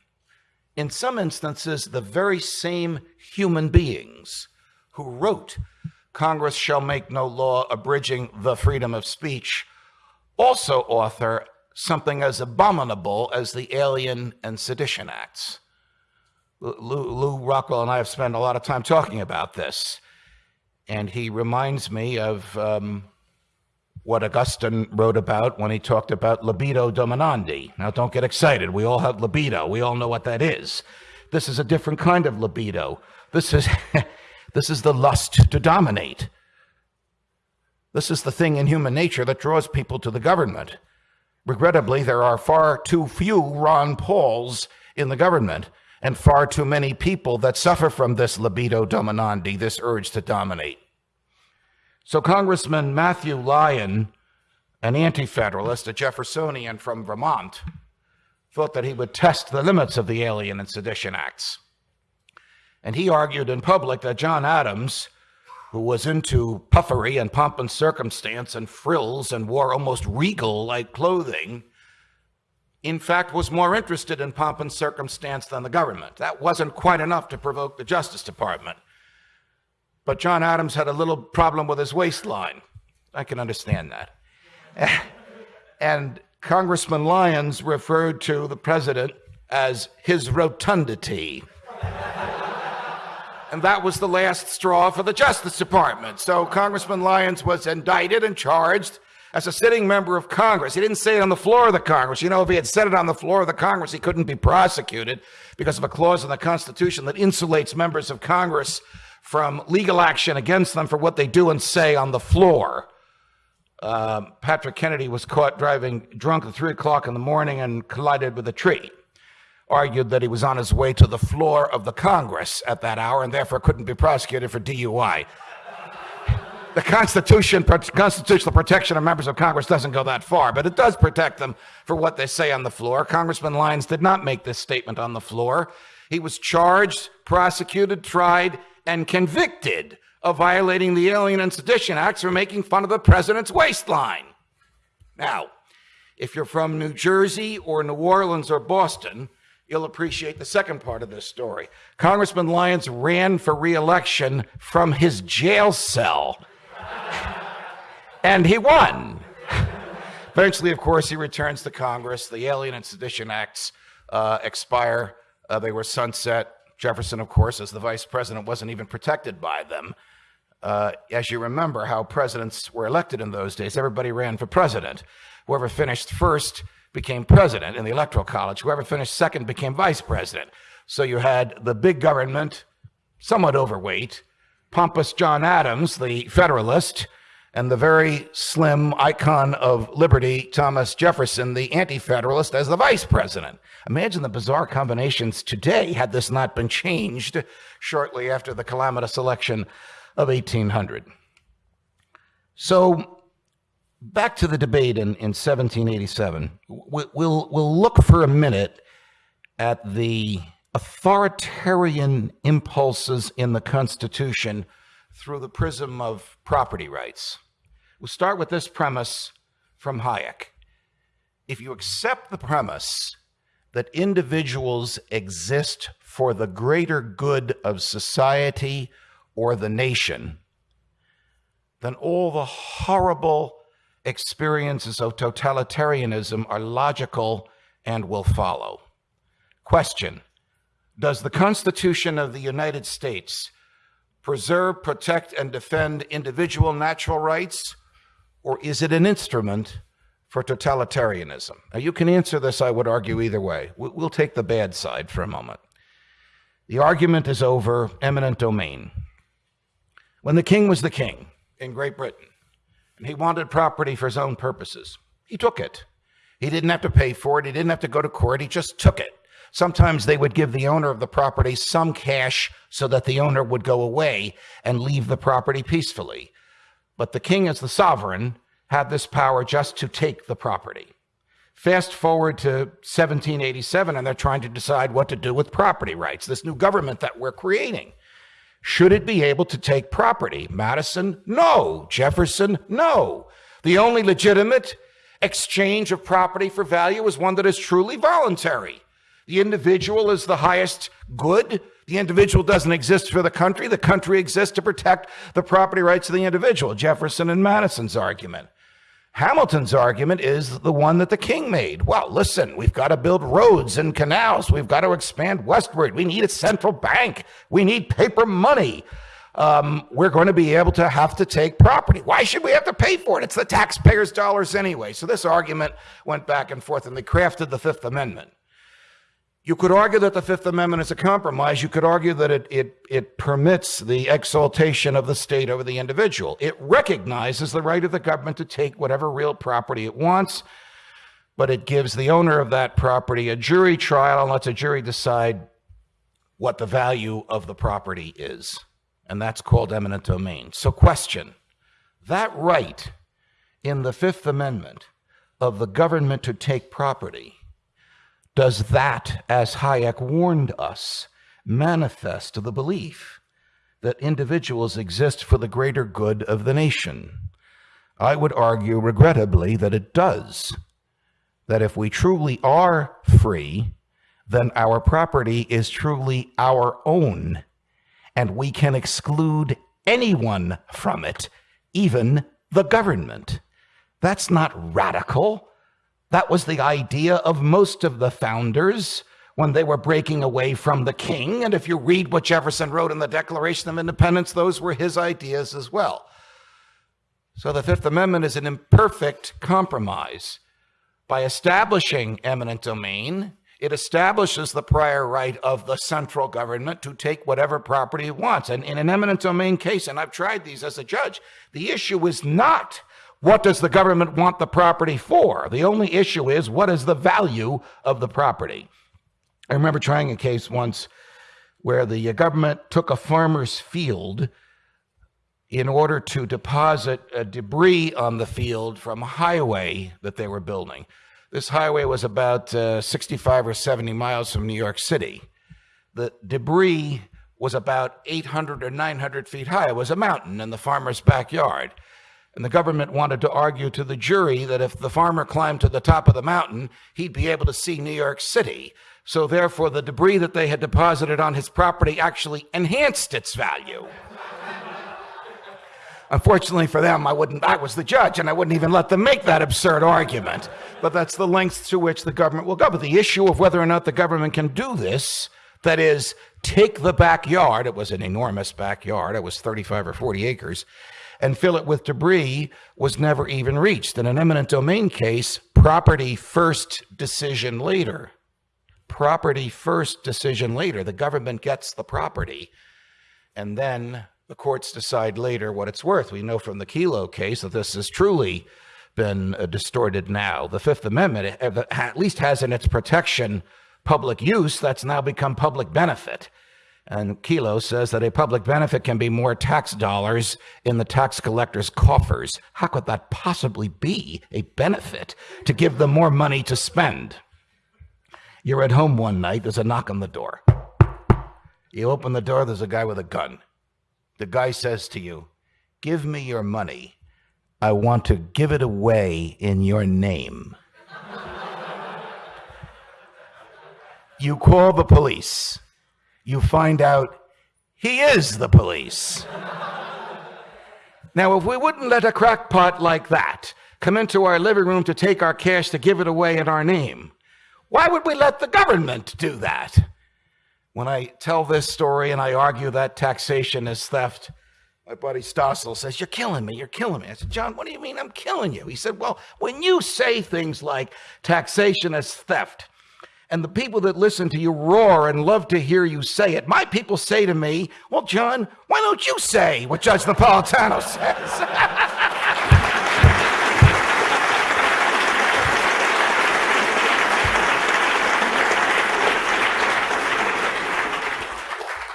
in some instances, the very same human beings who wrote Congress shall make no law abridging the freedom of speech, also author something as abominable as the Alien and Sedition Acts? Lou, Lew Rockwell and I have spent a lot of time talking about this, and he reminds me of. Um, what Augustine wrote about when he talked about libido dominandi. Now, don't get excited. We all have libido. We all know what that is. This is a different kind of libido. This is, this is the lust to dominate. This is the thing in human nature that draws people to the government. Regrettably, there are far too few Ron Pauls in the government and far too many people that suffer from this libido dominandi, this urge to dominate. So, Congressman Matthew Lyon, an anti federalist, a Jeffersonian from Vermont, thought that he would test the limits of the Alien and Sedition Acts. And he argued in public that John Adams, who was into puffery and pomp and circumstance and frills and wore almost regal like clothing, in fact, was more interested in pomp and circumstance than the government. That wasn't quite enough to provoke the Justice Department. But John Adams had a little problem with his waistline. I can understand that. and Congressman Lyons referred to the president as his rotundity. and that was the last straw for the Justice Department. So Congressman Lyons was indicted and charged as a sitting member of Congress. He didn't say it on the floor of the Congress. You know, if he had said it on the floor of the Congress, he couldn't be prosecuted because of a clause in the Constitution that insulates members of Congress from legal action against them for what they do and say on the floor. Uh, Patrick Kennedy was caught driving drunk at 3 o'clock in the morning and collided with a tree. Argued that he was on his way to the floor of the Congress at that hour and therefore couldn't be prosecuted for DUI. The Constitution, constitutional protection of members of Congress doesn't go that far, but it does protect them for what they say on the floor. Congressman Lyons did not make this statement on the floor. He was charged, prosecuted, tried, and convicted of violating the Alien and Sedition Acts for making fun of the president's waistline. Now, if you're from New Jersey or New Orleans or Boston, you'll appreciate the second part of this story. Congressman Lyons ran for reelection from his jail cell, and he won. Eventually, of course, he returns to Congress. The Alien and Sedition Acts uh, expire, uh, they were sunset. Jefferson, of course, as the vice president, wasn't even protected by them. Uh, as you remember how presidents were elected in those days, everybody ran for president. Whoever finished first became president in the Electoral College. Whoever finished second became vice president. So you had the big government, somewhat overweight, pompous John Adams, the Federalist, and the very slim icon of liberty, Thomas Jefferson, the anti federalist, as the vice president. Imagine the bizarre combinations today had this not been changed shortly after the calamitous election of 1800. So, back to the debate in, in 1787. We'll, we'll look for a minute at the authoritarian impulses in the Constitution through the prism of property rights. We'll start with this premise from Hayek. If you accept the premise that individuals exist for the greater good of society or the nation, then all the horrible experiences of totalitarianism are logical and will follow. Question Does the Constitution of the United States preserve, protect, and defend individual natural rights or is it an instrument for totalitarianism? Now, you can answer this, I would argue, either way. We'll take the bad side for a moment. The argument is over eminent domain. When the king was the king in Great Britain, and he wanted property for his own purposes, he took it. He didn't have to pay for it, he didn't have to go to court, he just took it. Sometimes they would give the owner of the property some cash so that the owner would go away and leave the property peacefully. But the king, as the sovereign, had this power just to take the property. Fast forward to 1787, and they're trying to decide what to do with property rights, this new government that we're creating. Should it be able to take property? Madison, no. Jefferson, no. The only legitimate exchange of property for value is one that is truly voluntary. The individual is the highest good. The individual doesn't exist for the country. The country exists to protect the property rights of the individual. Jefferson and Madison's argument. Hamilton's argument is the one that the king made. Well, listen, we've got to build roads and canals. We've got to expand westward. We need a central bank. We need paper money. um, we're going to be able to have to take property. Why should we have to pay for it? It's the taxpayers' dollars anyway. So this argument went back and forth, and they crafted the Fifth Amendment. You could argue that the Fifth Amendment is a compromise. You could argue that it, it, it permits the exaltation of the state over the individual. It recognizes the right of the government to take whatever real property it wants, but it gives the owner of that property a jury trial and lets a jury decide what the value of the property is. And that's called eminent domain. So, question that right in the Fifth Amendment of the government to take property does that, as Hayek warned us, manifest the belief that individuals exist for the greater good of the nation? I would argue, regrettably, that it does. That if we truly are free, then our property is truly our own, and we can exclude anyone from it, even the government. That's not radical. That was the idea of most of the founders when they were breaking away from the king. And if you read what Jefferson wrote in the Declaration of Independence, those were his ideas as well. So the Fifth Amendment is an imperfect compromise. By establishing eminent domain, it establishes the prior right of the central government to take whatever property it wants. And in an eminent domain case, and I've tried these as a judge, the issue is not what does the government want the property for? The only issue is what is the value of the property? I remember trying a case once where the government took a farmer's field in order to deposit debris on the field from a highway that they were building. This highway was about uh, 65 or 70 miles from New York City. The debris was about 800 or 900 feet high. It was a mountain in the farmer's backyard. And the government wanted to argue to the jury that if the farmer climbed to the top of the mountain, he'd be able to see New York City. So therefore, the debris that they had deposited on his property actually enhanced its value. Unfortunately for them, I wouldn't I was the judge and I wouldn't even let them make that absurd argument. But that's the lengths to which the government will go. But the issue of whether or not the government can do this, that is, take the backyard, it was an enormous backyard, it was 35 or 40 acres, and fill it with debris was never even reached. In an eminent domain case, property first, decision later. Property first, decision later. The government gets the property, and then the courts decide later what it's worth. We know from the Kelo case that this has truly been uh, distorted now. The Fifth Amendment uh, at least has in its protection public use that's now become public benefit. And Kelo says that a public benefit can be more tax dollars in the tax collector's coffers. How could that possibly be a benefit to give them more money to spend? You're at home one night, there's a knock on the door. You open the door, there's a guy with a gun. The guy says to you, Give me your money. I want to give it away in your name. you call the police you find out he is the police. now, if we wouldn't let a crackpot like that come into our living room to take our cash to give it away in our name, why would we let the government do that? When I tell this story and I argue that taxation is theft, my buddy Stossel says, You're killing me. You're killing me. I said, John, what do you mean I'm killing you? He said, Well, when you say things like taxation is theft, and the people that listen to you roar and love to hear you say it. My people say to me, Well, John, why don't you say what Judge Napolitano says?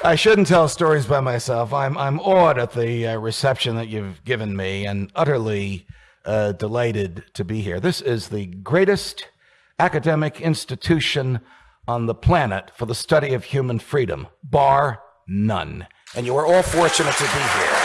I shouldn't tell stories by myself. I'm, I'm awed at the uh, reception that you've given me and utterly uh, delighted to be here. This is the greatest academic institution on the planet for the study of human freedom, bar none. And you are all fortunate to be here.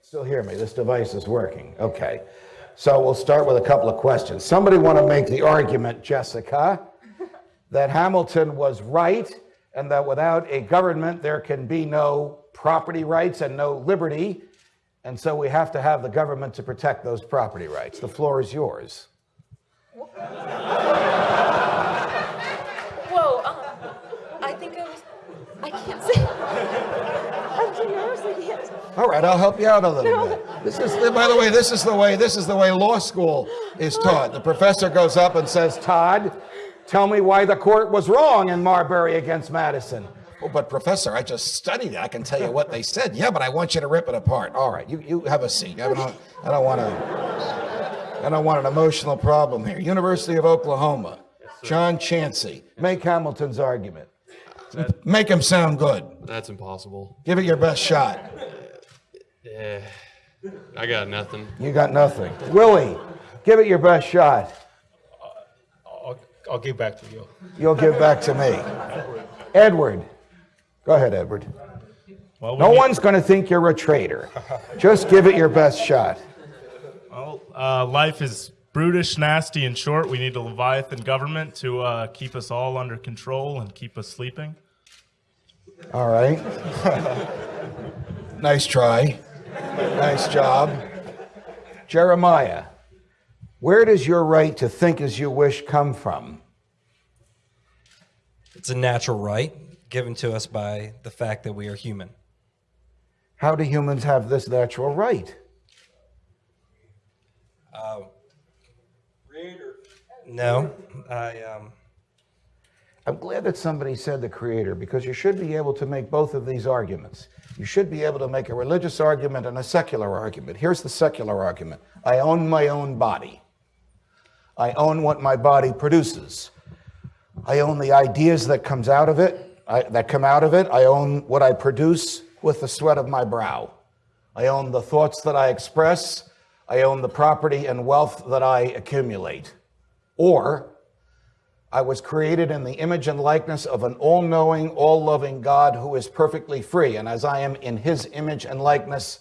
Still hear me? This device is working. Okay. So we'll start with a couple of questions. Somebody want to make the argument, Jessica, that Hamilton was right and that without a government there can be no property rights and no liberty. And so we have to have the government to protect those property rights. The floor is yours. Whoa, um, I think I was. I can't say. I'm too nervous. I can't. All right, I'll help you out a little No. bit. This is, by the way, this is the way this is the way law school is taught. The professor goes up and says, "Todd, tell me why the court was wrong in Marbury against Madison." Oh, but professor, I just studied it. I can tell you what they said. Yeah, but I want you to rip it apart. All right, you, you have a seat. I don't, I don't want to. I don't want an emotional problem here. University of Oklahoma. John Chansey. Make Hamilton's argument. Make him sound good. That's impossible. Give it your best shot. Yeah, I got nothing. You got nothing. Willie, give it your best shot. I'll, I'll give back to you. You'll give back to me. Edward. Go ahead, Edward. Well, we No need- one's going to think you're a traitor. Just give it your best shot. Well, uh, life is brutish, nasty, and short. We need a Leviathan government to uh, keep us all under control and keep us sleeping. All right. nice try. Nice job. Jeremiah, where does your right to think as you wish come from? It's a natural right given to us by the fact that we are human. How do humans have this natural right? Uh, no, I um, I'm glad that somebody said the creator because you should be able to make both of these arguments. You should be able to make a religious argument and a secular argument. Here's the secular argument I own my own body, I own what my body produces, I own the ideas that comes out of it, I, that come out of it, I own what I produce with the sweat of my brow. I own the thoughts that I express. I own the property and wealth that I accumulate. Or I was created in the image and likeness of an all knowing, all loving God who is perfectly free. And as I am in his image and likeness,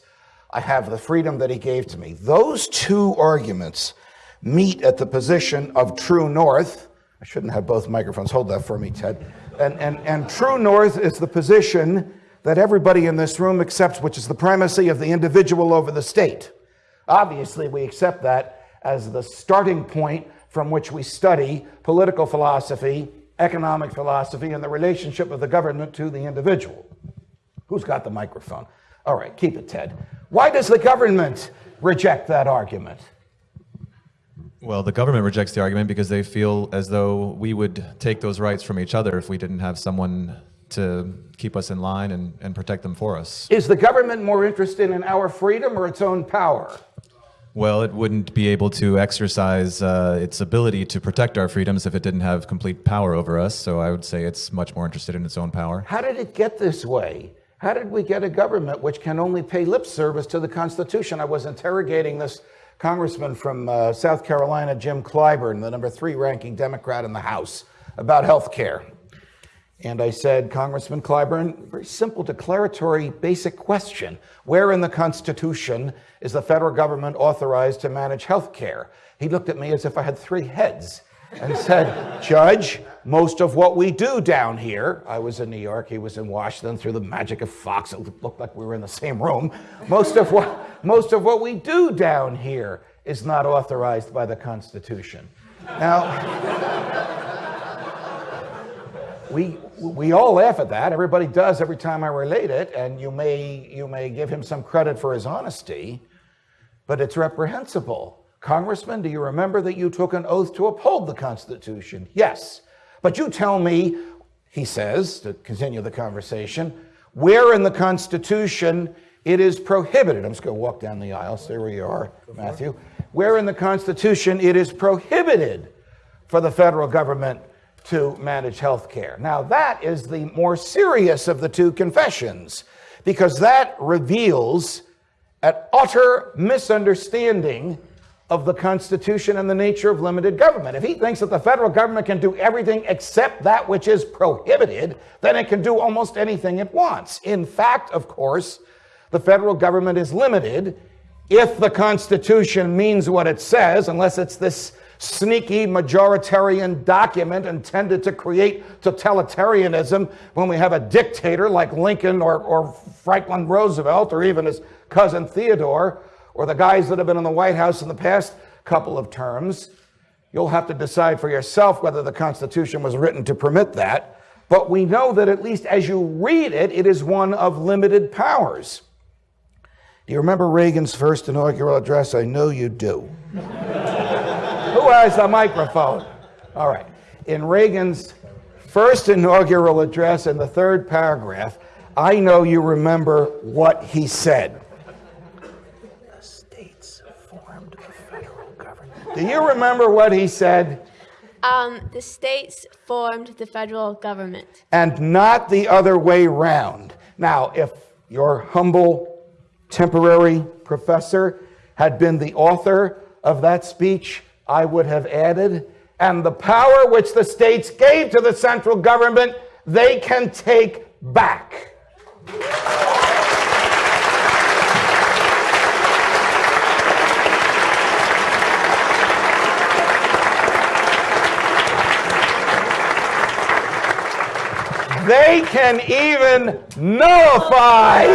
I have the freedom that he gave to me. Those two arguments meet at the position of true north. I shouldn't have both microphones. Hold that for me, Ted. And, and, and true north is the position that everybody in this room accepts, which is the primacy of the individual over the state. Obviously, we accept that as the starting point from which we study political philosophy, economic philosophy, and the relationship of the government to the individual. Who's got the microphone? All right, keep it, Ted. Why does the government reject that argument? Well, the government rejects the argument because they feel as though we would take those rights from each other if we didn't have someone to keep us in line and, and protect them for us. Is the government more interested in our freedom or its own power? Well, it wouldn't be able to exercise uh, its ability to protect our freedoms if it didn't have complete power over us. So I would say it's much more interested in its own power. How did it get this way? How did we get a government which can only pay lip service to the Constitution? I was interrogating this congressman from uh, South Carolina, Jim Clyburn, the number three ranking Democrat in the House, about health care. And I said, Congressman Clyburn, very simple declaratory basic question. Where in the Constitution is the federal government authorized to manage health care? He looked at me as if I had three heads and said, Judge, most of what we do down here, I was in New York, he was in Washington, through the magic of Fox, it looked like we were in the same room. Most of what, most of what we do down here is not authorized by the Constitution. Now, we we all laugh at that. Everybody does every time I relate it, and you may you may give him some credit for his honesty, but it's reprehensible. Congressman, do you remember that you took an oath to uphold the Constitution? Yes. But you tell me, he says, to continue the conversation, where in the Constitution it is prohibited. I'm just going to walk down the aisle. Stay where you are, Matthew. Where in the Constitution it is prohibited for the federal government to manage health care. Now, that is the more serious of the two confessions because that reveals an utter misunderstanding of the Constitution and the nature of limited government. If he thinks that the federal government can do everything except that which is prohibited, then it can do almost anything it wants. In fact, of course, the federal government is limited if the Constitution means what it says, unless it's this sneaky majoritarian document intended to create totalitarianism when we have a dictator like Lincoln or, or Franklin Roosevelt or even his cousin Theodore or the guys that have been in the White House in the past couple of terms. You'll have to decide for yourself whether the Constitution was written to permit that. But we know that at least as you read it, it is one of limited powers. Do you remember Reagan's first inaugural address? I know you do. Who has the microphone? All right. In Reagan's first inaugural address in the third paragraph, I know you remember what he said. The states formed the federal government. Do you remember what he said? Um, the states formed the federal government. And not the other way round. Now, if your humble temporary professor had been the author of that speech, I would have added, and the power which the states gave to the central government, they can take back. They can even nullify.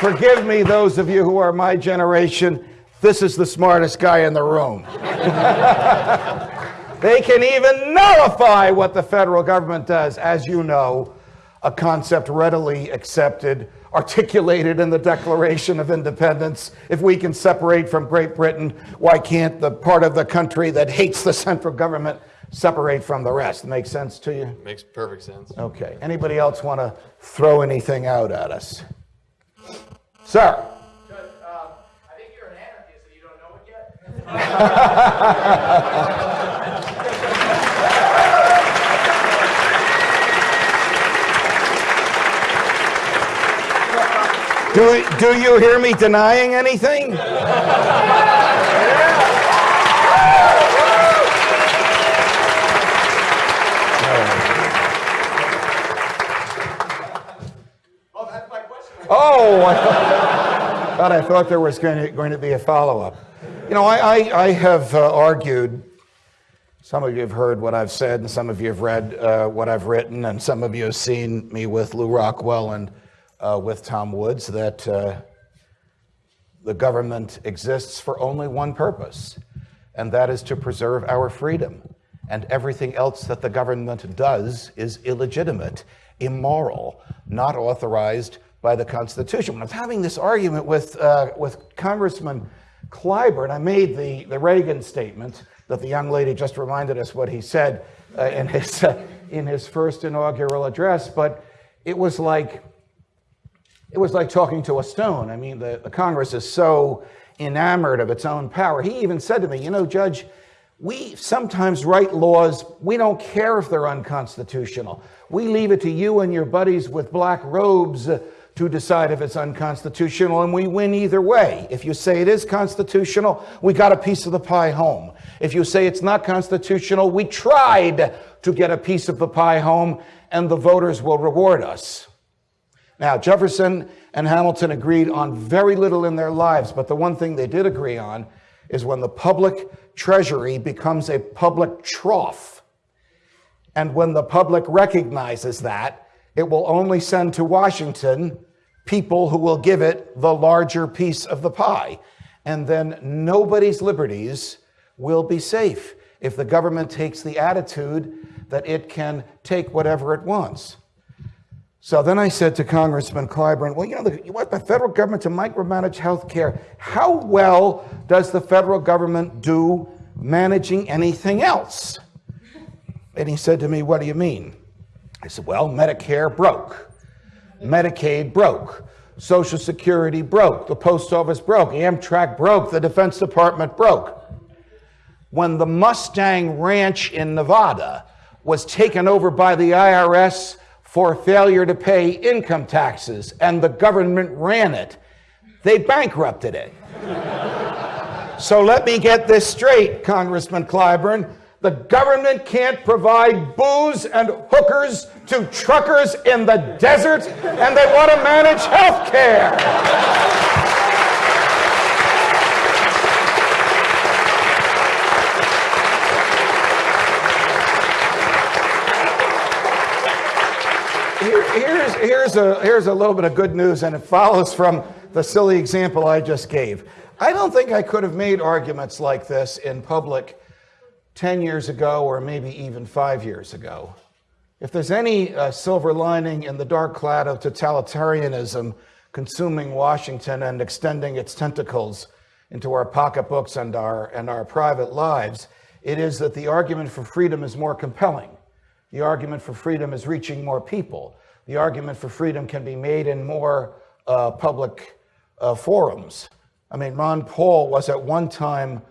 Forgive me, those of you who are my generation, this is the smartest guy in the room. they can even nullify what the federal government does, as you know, a concept readily accepted, articulated in the Declaration of Independence. If we can separate from Great Britain, why can't the part of the country that hates the central government separate from the rest? Makes sense to you? Makes perfect sense. Okay. Anybody else want to throw anything out at us? Sir. Do, do you hear me denying anything? Oh, I thought, thought I thought there was going to, going to be a follow up. You know, I, I, I have uh, argued, some of you have heard what I've said, and some of you have read uh, what I've written, and some of you have seen me with Lew Rockwell and uh, with Tom Woods, that uh, the government exists for only one purpose, and that is to preserve our freedom. And everything else that the government does is illegitimate, immoral, not authorized by the Constitution. When I was having this argument with, uh, with Congressman Clyburn, I made the, the Reagan statement that the young lady just reminded us what he said uh, in, his, uh, in his first inaugural address, but it was like, it was like talking to a stone. I mean, the, the Congress is so enamored of its own power. He even said to me, You know, Judge, we sometimes write laws, we don't care if they're unconstitutional. We leave it to you and your buddies with black robes to decide if it's unconstitutional, and we win either way. If you say it is constitutional, we got a piece of the pie home. If you say it's not constitutional, we tried to get a piece of the pie home, and the voters will reward us. Now, Jefferson and Hamilton agreed on very little in their lives, but the one thing they did agree on is when the public treasury becomes a public trough, and when the public recognizes that, it will only send to Washington people who will give it the larger piece of the pie. And then nobody's liberties will be safe if the government takes the attitude that it can take whatever it wants. So then I said to Congressman Clyburn, well, you know, the, you want the federal government to micromanage health care. How well does the federal government do managing anything else? And he said to me, what do you mean? I said, well, Medicare broke. Medicaid broke. Social Security broke. The Post Office broke. Amtrak broke. The Defense Department broke. When the Mustang Ranch in Nevada was taken over by the IRS for failure to pay income taxes and the government ran it, they bankrupted it. so let me get this straight, Congressman Clyburn. The government can't provide booze and hookers to truckers in the desert, and they want to manage health care. Here's, here's, a, here's a little bit of good news, and it follows from the silly example I just gave. I don't think I could have made arguments like this in public 10 years ago or maybe even five years ago. If there's any uh, silver lining in the dark cloud of totalitarianism consuming Washington and extending its tentacles into our pocketbooks and our, and our private lives, it is that the argument for freedom is more compelling. The argument for freedom is reaching more people. The argument for freedom can be made in more uh, public uh, forums. I mean, Ron Paul was at one time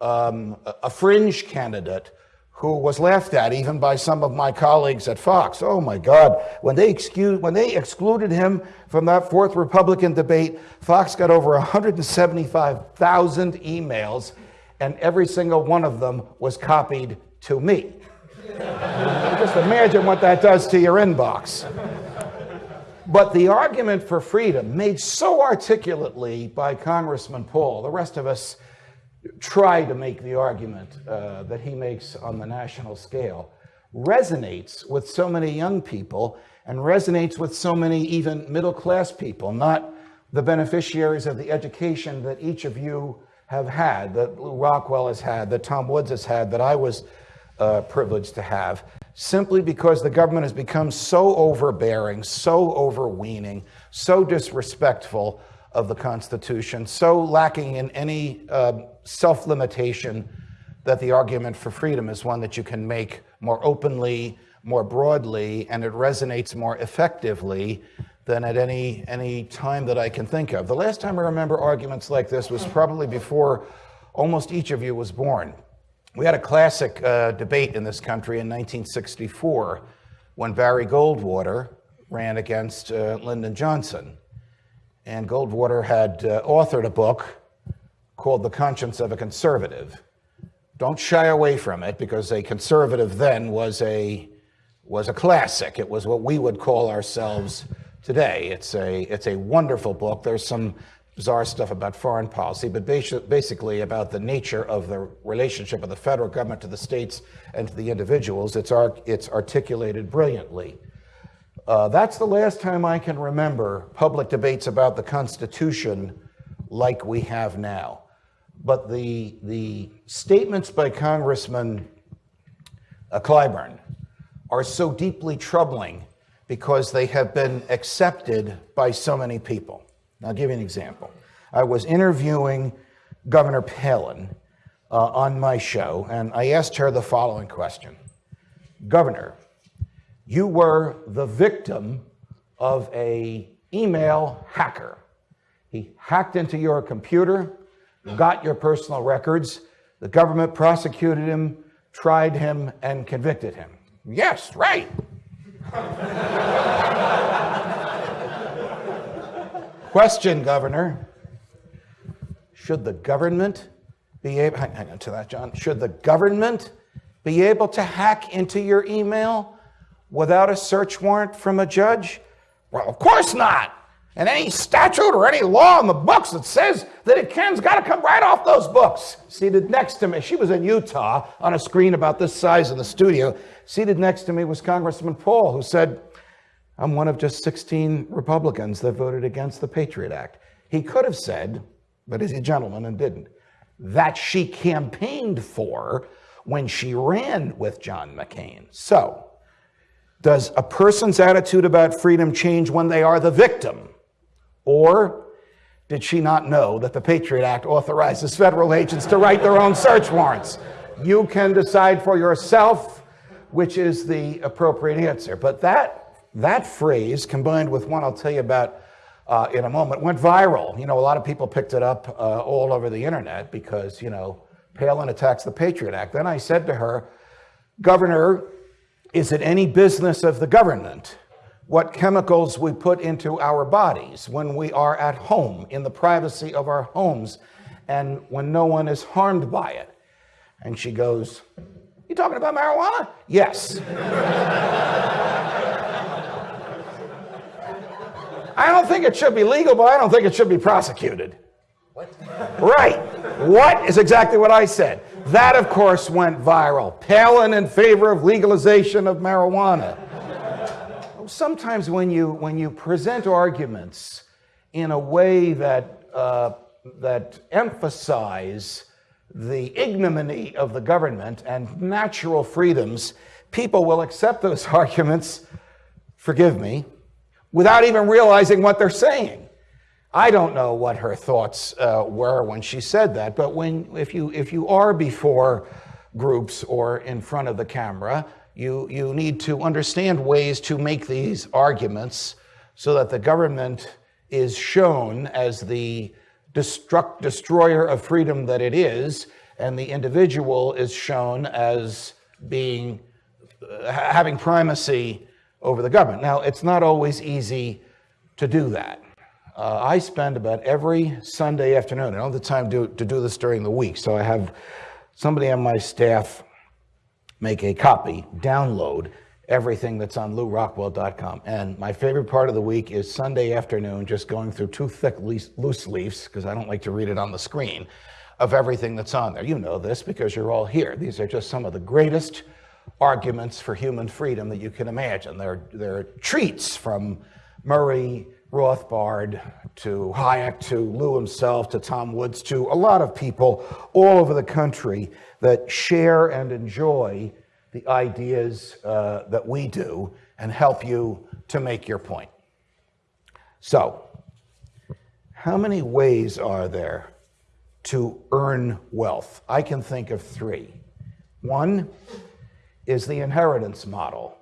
um, a fringe candidate who was laughed at even by some of my colleagues at Fox. Oh my God, when they, excuse, when they excluded him from that fourth Republican debate, Fox got over 175,000 emails, and every single one of them was copied to me. Just imagine what that does to your inbox. But the argument for freedom, made so articulately by Congressman Paul, the rest of us try to make the argument uh, that he makes on the national scale, resonates with so many young people and resonates with so many even middle class people, not the beneficiaries of the education that each of you have had, that Lew Rockwell has had, that Tom Woods has had, that I was uh, privileged to have, simply because the government has become so overbearing, so overweening, so disrespectful of the Constitution, so lacking in any uh, self limitation that the argument for freedom is one that you can make more openly, more broadly, and it resonates more effectively than at any, any time that I can think of. The last time I remember arguments like this was probably before almost each of you was born. We had a classic uh, debate in this country in 1964 when Barry Goldwater ran against uh, Lyndon Johnson. And Goldwater had uh, authored a book called The Conscience of a Conservative. Don't shy away from it because a conservative then was a, was a classic. It was what we would call ourselves today. It's a, it's a wonderful book. There's some bizarre stuff about foreign policy, but basically about the nature of the relationship of the federal government to the states and to the individuals. It's, it's articulated brilliantly. Uh, that's the last time I can remember public debates about the Constitution like we have now. But the, the statements by Congressman uh, Clyburn are so deeply troubling because they have been accepted by so many people. I'll give you an example. I was interviewing Governor Palin uh, on my show, and I asked her the following question Governor, you were the victim of a email hacker. He hacked into your computer, got your personal records. The government prosecuted him, tried him, and convicted him. Yes, right. Question, Governor. Should the government be able, hang on to that, John. Should the government be able to hack into your email without a search warrant from a judge? Well, of course not. And any statute or any law in the books that says that it can's got to come right off those books. Seated next to me, she was in Utah on a screen about this size in the studio. Seated next to me was Congressman Paul, who said, I'm one of just 16 Republicans that voted against the Patriot Act. He could have said, but he's a gentleman and didn't, that she campaigned for when she ran with John McCain. So, does a person's attitude about freedom change when they are the victim? Or did she not know that the Patriot Act authorizes federal agents to write their own search warrants? You can decide for yourself which is the appropriate answer. But that that phrase, combined with one I'll tell you about uh, in a moment, went viral. You know, a lot of people picked it up uh, all over the internet because, you know, Palin attacks the Patriot Act. Then I said to her, Governor, is it any business of the government what chemicals we put into our bodies when we are at home, in the privacy of our homes, and when no one is harmed by it? And she goes, You talking about marijuana? Yes. I don't think it should be legal, but I don't think it should be prosecuted. What? Right. What is exactly what I said. That, of course, went viral. Palin in favor of legalization of marijuana. Sometimes when you, when you present arguments in a way that, uh, that emphasize the ignominy of the government and natural freedoms, people will accept those arguments, forgive me, without even realizing what they're saying. I don't know what her thoughts uh, were when she said that, but when, if, you, if you are before groups or in front of the camera, you, you need to understand ways to make these arguments so that the government is shown as the destruct, destroyer of freedom that it is, and the individual is shown as being uh, having primacy over the government. Now, it's not always easy to do that. Uh, I spend about every Sunday afternoon, I don't have the time to, to do this during the week, so I have somebody on my staff make a copy, download everything that's on lewrockwell.com. And my favorite part of the week is Sunday afternoon, just going through two thick loose leaves, because I don't like to read it on the screen, of everything that's on there. You know this because you're all here. These are just some of the greatest arguments for human freedom that you can imagine. They're, they're treats from Murray Rothbard to Hayek to Lew himself to Tom Woods to a lot of people all over the country that share and enjoy the ideas uh, that we do and help you to make your point. So, how many ways are there to earn wealth? I can think of three. One is the inheritance model.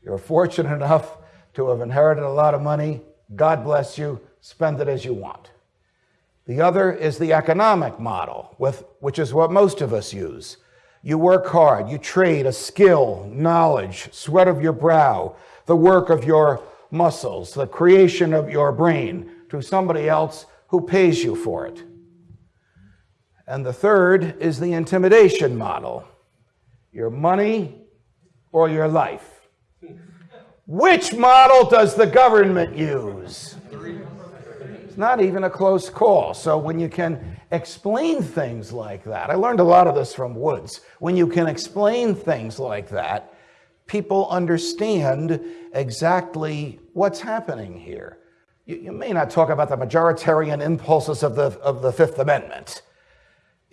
You're fortunate enough to have inherited a lot of money. God bless you, spend it as you want. The other is the economic model, with, which is what most of us use. You work hard, you trade a skill, knowledge, sweat of your brow, the work of your muscles, the creation of your brain to somebody else who pays you for it. And the third is the intimidation model your money or your life. Which model does the government use? It's not even a close call. So when you can explain things like that, I learned a lot of this from Woods. When you can explain things like that, people understand exactly what's happening here. You, you may not talk about the majoritarian impulses of the, of the Fifth Amendment.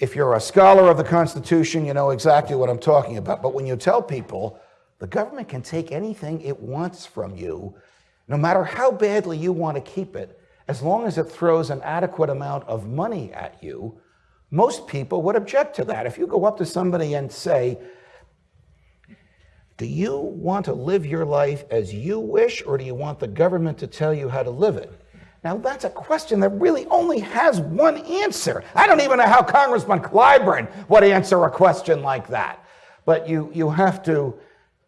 If you're a scholar of the Constitution, you know exactly what I'm talking about. But when you tell people the government can take anything it wants from you, no matter how badly you want to keep it, as long as it throws an adequate amount of money at you, most people would object to that. If you go up to somebody and say, Do you want to live your life as you wish, or do you want the government to tell you how to live it? Now, that's a question that really only has one answer. I don't even know how Congressman Clyburn would answer a question like that. But you, you have to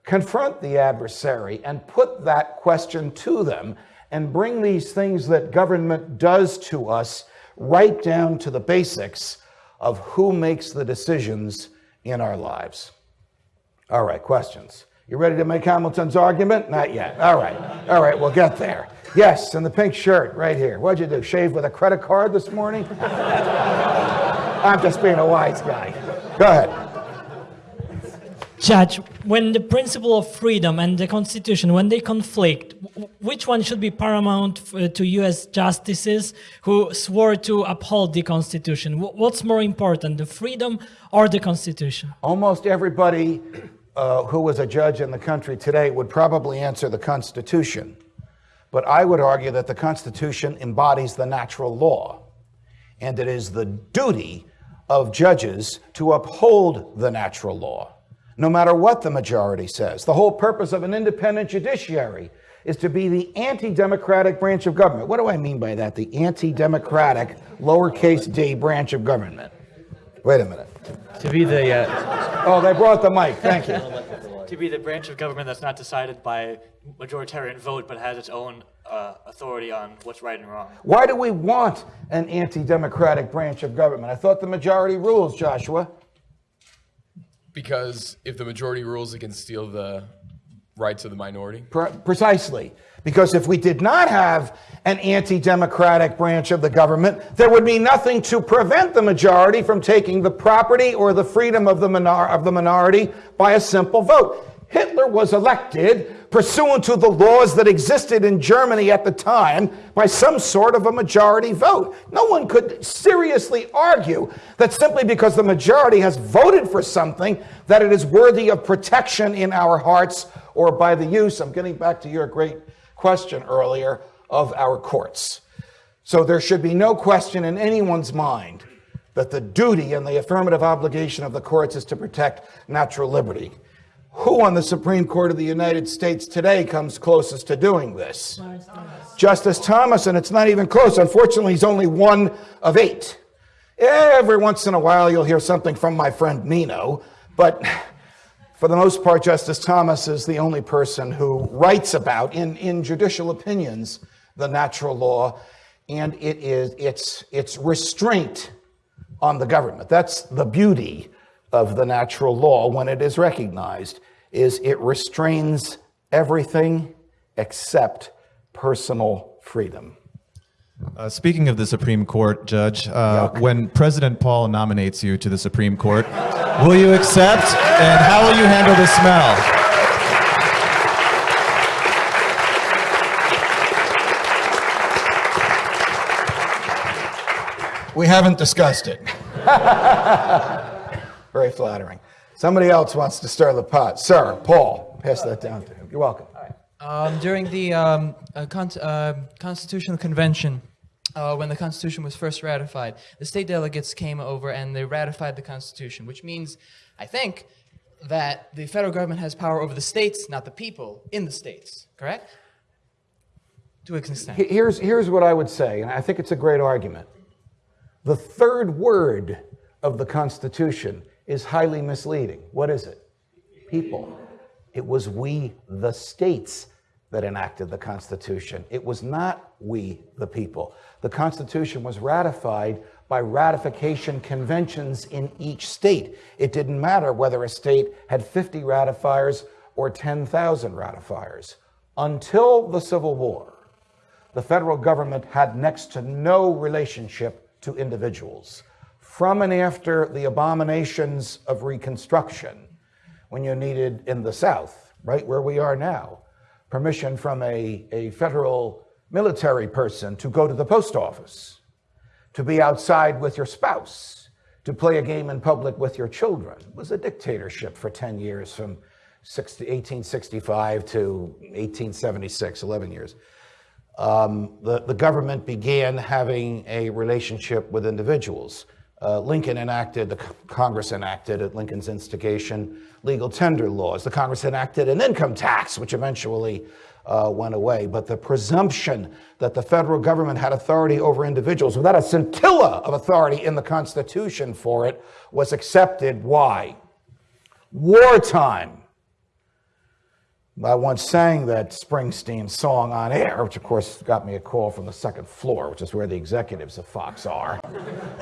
confront the adversary and put that question to them and bring these things that government does to us right down to the basics of who makes the decisions in our lives. All right, questions. You ready to make Hamilton's argument? Not yet. All right. All right, we'll get there. Yes, in the pink shirt right here. What'd you do? Shave with a credit card this morning? I'm just being a wise guy. Go ahead. Judge, when the principle of freedom and the Constitution, when they conflict, which one should be paramount to U.S. justices who swore to uphold the Constitution? What's more important, the freedom or the Constitution? Almost everybody uh, who was a judge in the country today would probably answer the Constitution. But I would argue that the Constitution embodies the natural law, and it is the duty of judges to uphold the natural law no matter what the majority says. The whole purpose of an independent judiciary is to be the anti democratic branch of government. What do I mean by that? The anti democratic, lowercase d branch of government. Wait a minute. To be the. Uh... Oh, they brought the mic. Thank you. to be the branch of government that's not decided by majoritarian vote but has its own uh, authority on what's right and wrong. Why do we want an anti democratic branch of government? I thought the majority rules, Joshua. Because if the majority rules, it can steal the rights of the minority. Pre- precisely. Because if we did not have an anti democratic branch of the government, there would be nothing to prevent the majority from taking the property or the freedom of the, minor- of the minority by a simple vote. Hitler was elected pursuant to the laws that existed in Germany at the time by some sort of a majority vote. No one could seriously argue that simply because the majority has voted for something, that it is worthy of protection in our hearts or by the use, I'm getting back to your great question earlier, of our courts. So there should be no question in anyone's mind that the duty and the affirmative obligation of the courts is to protect natural liberty. Who on the Supreme Court of the United States today comes closest to doing this? Justice Thomas, and it's not even close. Unfortunately, he's only one of eight. Every once in a while, you'll hear something from my friend Nino, but for the most part, Justice Thomas is the only person who writes about, in, in judicial opinions, the natural law, and it is its, its restraint on the government. That's the beauty of the natural law when it is recognized is it restrains everything except personal freedom. Uh, speaking of the Supreme Court, Judge, uh, when President Paul nominates you to the Supreme Court, will you accept and how will you handle the smell? We haven't discussed it. Very flattering. Somebody else wants to stir the pot. Sir, Paul, pass that down to him. You're welcome. Um, during the um, uh, con- uh, Constitutional Convention, uh, when the Constitution was first ratified, the state delegates came over and they ratified the Constitution, which means, I think, that the federal government has power over the states, not the people in the states, correct? To an extent. Here's, here's what I would say, and I think it's a great argument. The third word of the Constitution is highly misleading. What is it? People. It was we, the states, that enacted the Constitution. It was not we, the people. The Constitution was ratified by ratification conventions in each state. It didn't matter whether a state had 50 ratifiers or 10,000 ratifiers. Until the Civil War, the federal government had next to no relationship to individuals. From and after the abominations of Reconstruction, when you needed in the South, right where we are now, permission from a, a federal military person to go to the post office, to be outside with your spouse, to play a game in public with your children. It was a dictatorship for 10 years from 60, 1865 to 1876, 11 years. Um, the, the government began having a relationship with individuals. Uh, Lincoln enacted, the Congress enacted at Lincoln's instigation, legal tender laws. The Congress enacted an income tax, which eventually uh, went away. But the presumption that the federal government had authority over individuals without a scintilla of authority in the Constitution for it was accepted. Why? Wartime. I once sang that Springsteen song on air, which of course got me a call from the second floor, which is where the executives of Fox are.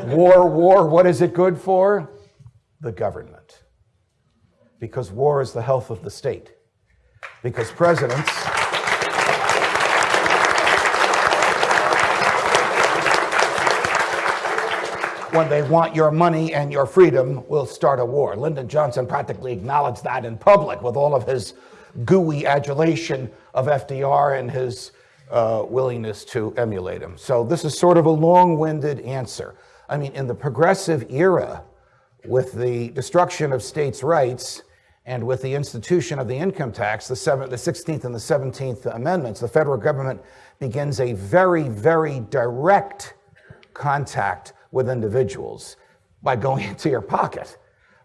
war, war, what is it good for? The government. Because war is the health of the state. Because presidents. when they want your money and your freedom, will start a war. Lyndon Johnson practically acknowledged that in public with all of his gooey adulation of FDR and his uh, willingness to emulate him. So this is sort of a long-winded answer. I mean, in the progressive era, with the destruction of states' rights and with the institution of the income tax, the, seven, the 16th and the 17th Amendments, the federal government begins a very, very direct contact with individuals by going into your pocket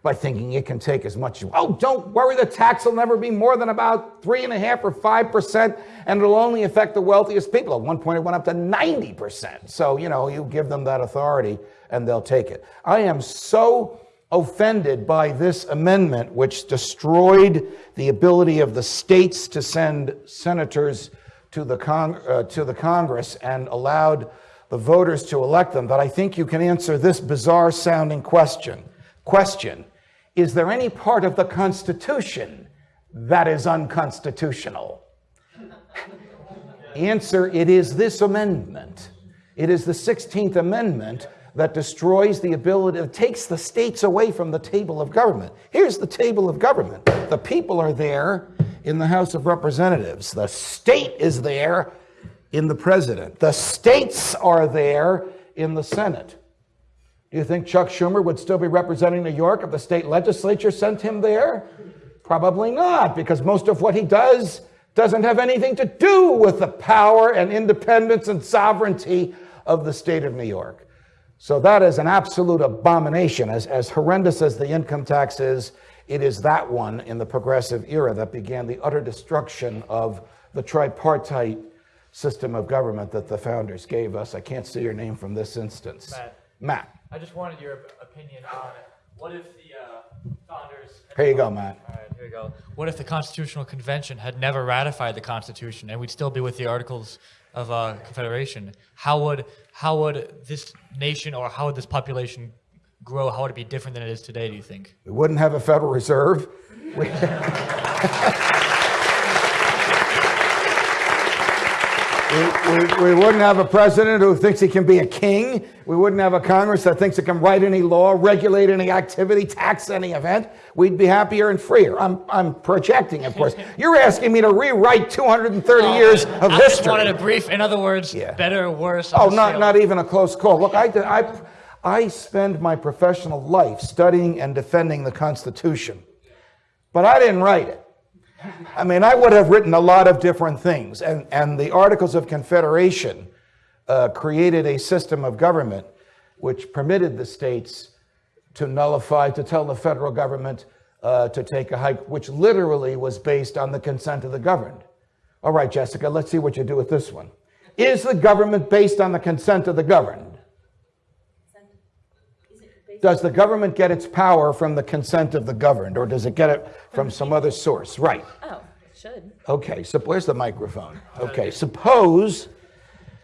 by thinking it can take as much. Oh, don't worry, the tax will never be more than about three and a half or five percent, and it'll only affect the wealthiest people. At one point, it went up to 90 percent. So, you know, you give them that authority and they'll take it. I am so offended by this amendment, which destroyed the ability of the states to send senators to the, uh, to the Congress and allowed the voters to elect them, that I think you can answer this bizarre sounding question. Question Is there any part of the Constitution that is unconstitutional? Answer It is this amendment. It is the 16th Amendment that destroys the ability, that takes the states away from the table of government. Here's the table of government the people are there in the House of Representatives, the state is there in the president, the states are there in the Senate. Do you think Chuck Schumer would still be representing New York if the state legislature sent him there? Probably not, because most of what he does doesn't have anything to do with the power and independence and sovereignty of the state of New York. So that is an absolute abomination. As, as horrendous as the income tax is, it is that one in the progressive era that began the utter destruction of the tripartite system of government that the founders gave us. I can't see your name from this instance. Matt. Matt. I just wanted your opinion on what if the uh, founders. Here you go, Matt. All right, here we go. What if the Constitutional Convention had never ratified the Constitution and we'd still be with the Articles of uh, Confederation? How would how would this nation or how would this population grow? How would it be different than it is today? Do you think? We wouldn't have a Federal Reserve. We- We, wouldn't have a president who thinks he can be a king. We wouldn't have a Congress that thinks it can write any law, regulate any activity, tax any event. We'd be happier and freer. I'm, I'm projecting, of course. You're asking me to rewrite 230 years of I history. just wanted a brief. In other words, better, or worse. Oh, not, scale. not even a close call. Look, I, I, I spend my professional life studying and defending the Constitution, but I didn't write it. I mean, I would have written a lot of different things, and, and the Articles of Confederation uh, created a system of government which permitted the states to nullify, to tell the federal government uh, to take a hike, which literally was based on the consent of the governed. All right, Jessica, let's see what you do with this one. Is the government based on the consent of the governed? Does the government get its power from the consent of the governed, or does it get it from some other source? Right. Oh, it should. Okay, so where's the microphone? Okay, suppose,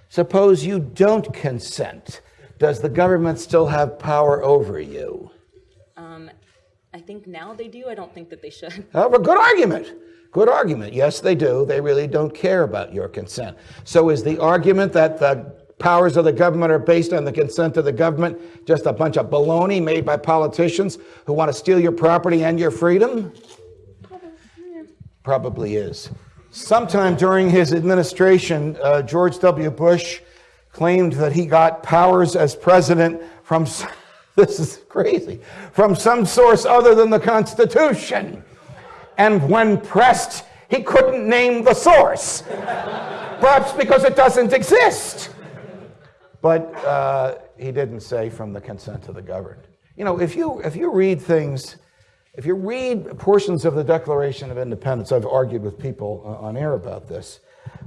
suppose you don't consent. Does the government still have power over you? Um, I think now they do. I don't think that they should. Oh, well, good argument. Good argument. Yes, they do. They really don't care about your consent. So is the argument that the powers of the government are based on the consent of the government just a bunch of baloney made by politicians who want to steal your property and your freedom? Probably is. Sometime during his administration, uh, George W. Bush claimed that he got powers as president from, this is crazy, from some source other than the Constitution. And when pressed, he couldn't name the source, perhaps because it doesn't exist. But uh, he didn't say from the consent of the governed. You know, if you, if you read things, if you read portions of the Declaration of Independence, I've argued with people on air about this,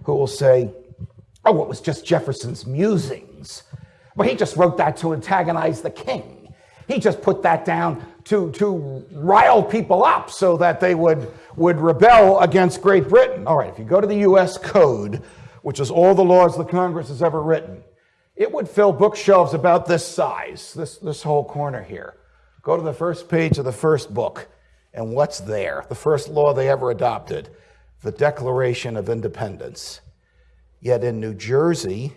who will say, oh, it was just Jefferson's musings. Well, he just wrote that to antagonize the king. He just put that down to, to rile people up so that they would, would rebel against Great Britain. All right, if you go to the US Code, which is all the laws the Congress has ever written, it would fill bookshelves about this size, this, this whole corner here. Go to the first page of the first book, and what's there? The first law they ever adopted the Declaration of Independence. Yet in New Jersey,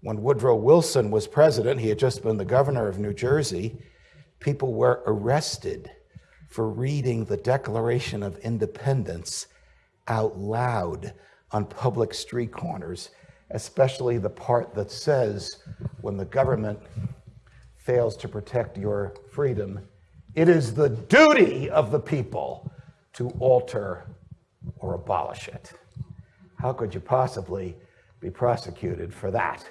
when Woodrow Wilson was president, he had just been the governor of New Jersey, people were arrested for reading the Declaration of Independence out loud on public street corners, especially the part that says when the government fails to protect your freedom, it is the duty of the people to alter or abolish it. How could you possibly be prosecuted for that?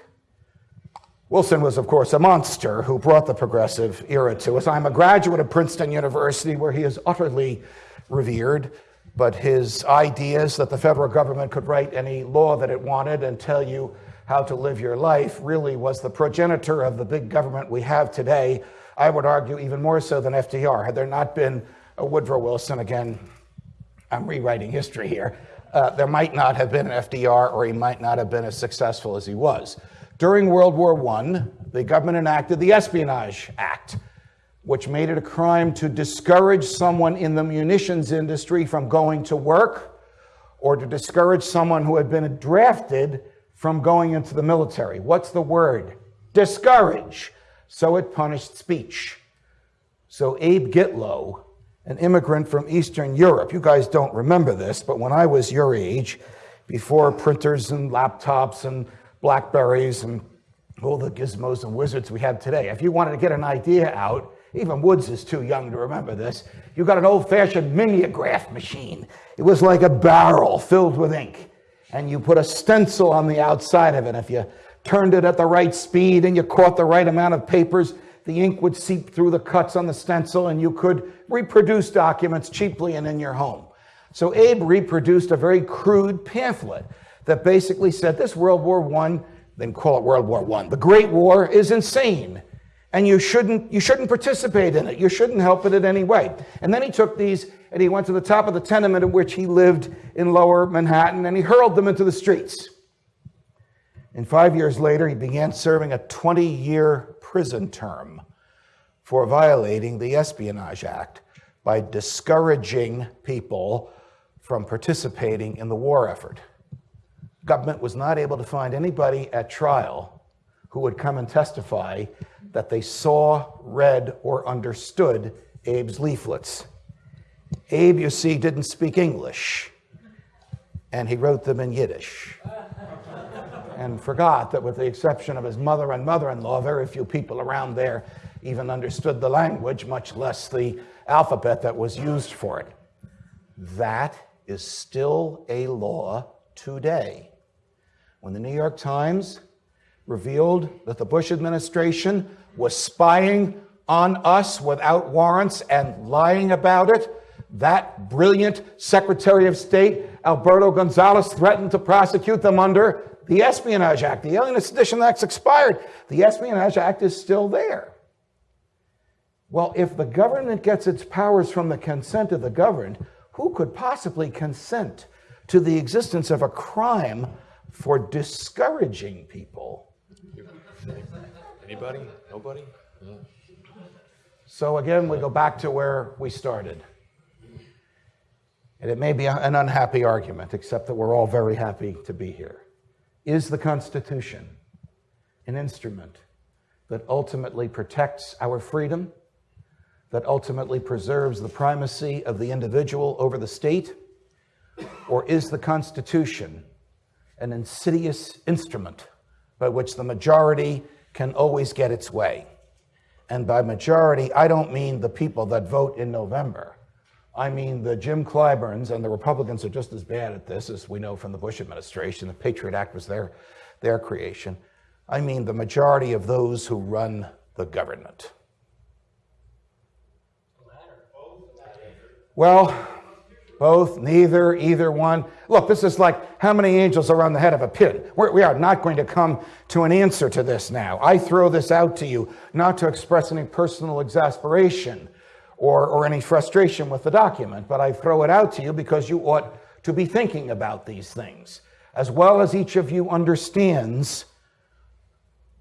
Wilson was, of course, a monster who brought the progressive era to us. I'm a graduate of Princeton University, where he is utterly revered, but his ideas that the federal government could write any law that it wanted and tell you how to live your life really was the progenitor of the big government we have today. I would argue even more so than FDR. Had there not been a Woodrow Wilson, again, I'm rewriting history here, uh, there might not have been an FDR or he might not have been as successful as he was. During World War I, the government enacted the Espionage Act, which made it a crime to discourage someone in the munitions industry from going to work or to discourage someone who had been drafted from going into the military. What's the word? Discourage. So it punished speech. So Abe Gitlow, an immigrant from Eastern Europe, you guys don't remember this, but when I was your age, before printers and laptops and Blackberries and all the gizmos and wizards we have today, if you wanted to get an idea out, even Woods is too young to remember this. You got an old fashioned mimeograph machine. It was like a barrel filled with ink. And you put a stencil on the outside of it. If you turned it at the right speed and you caught the right amount of papers, the ink would seep through the cuts on the stencil and you could reproduce documents cheaply and in your home. So Abe reproduced a very crude pamphlet that basically said this World War I, then call it World War I, the Great War is insane and you shouldn't, you shouldn't participate in it. You shouldn't help it in any way. And then he took these and he went to the top of the tenement in which he lived in lower Manhattan and he hurled them into the streets. And five years later, he began serving a 20 year prison term for violating the Espionage Act by discouraging people from participating in the war effort. Government was not able to find anybody at trial who would come and testify that they saw, read, or understood Abe's leaflets. Abe, you see, didn't speak English, and he wrote them in Yiddish. and forgot that, with the exception of his mother and mother in law, very few people around there even understood the language, much less the alphabet that was used for it. That is still a law today. When the New York Times revealed that the Bush administration was spying on us without warrants and lying about it, that brilliant Secretary of State, Alberto Gonzales, threatened to prosecute them under the Espionage Act. The Alien Sedition Act's expired. The Espionage Act is still there. Well, if the government gets its powers from the consent of the governed, who could possibly consent to the existence of a crime for discouraging people? Anybody? Nobody? So again, we go back to where we started. And it may be an unhappy argument, except that we're all very happy to be here. Is the Constitution an instrument that ultimately protects our freedom, that ultimately preserves the primacy of the individual over the state? Or is the Constitution an insidious instrument by which the majority can always get its way? And by majority, I don't mean the people that vote in November. I mean, the Jim Clyburns and the Republicans are just as bad at this as we know from the Bush administration. The Patriot Act was their, their creation. I mean, the majority of those who run the government. Well, both, neither, either one. Look, this is like how many angels are on the head of a pin. We're, we are not going to come to an answer to this now. I throw this out to you not to express any personal exasperation or, or any frustration with the document, but I throw it out to you because you ought to be thinking about these things. As well as each of you understands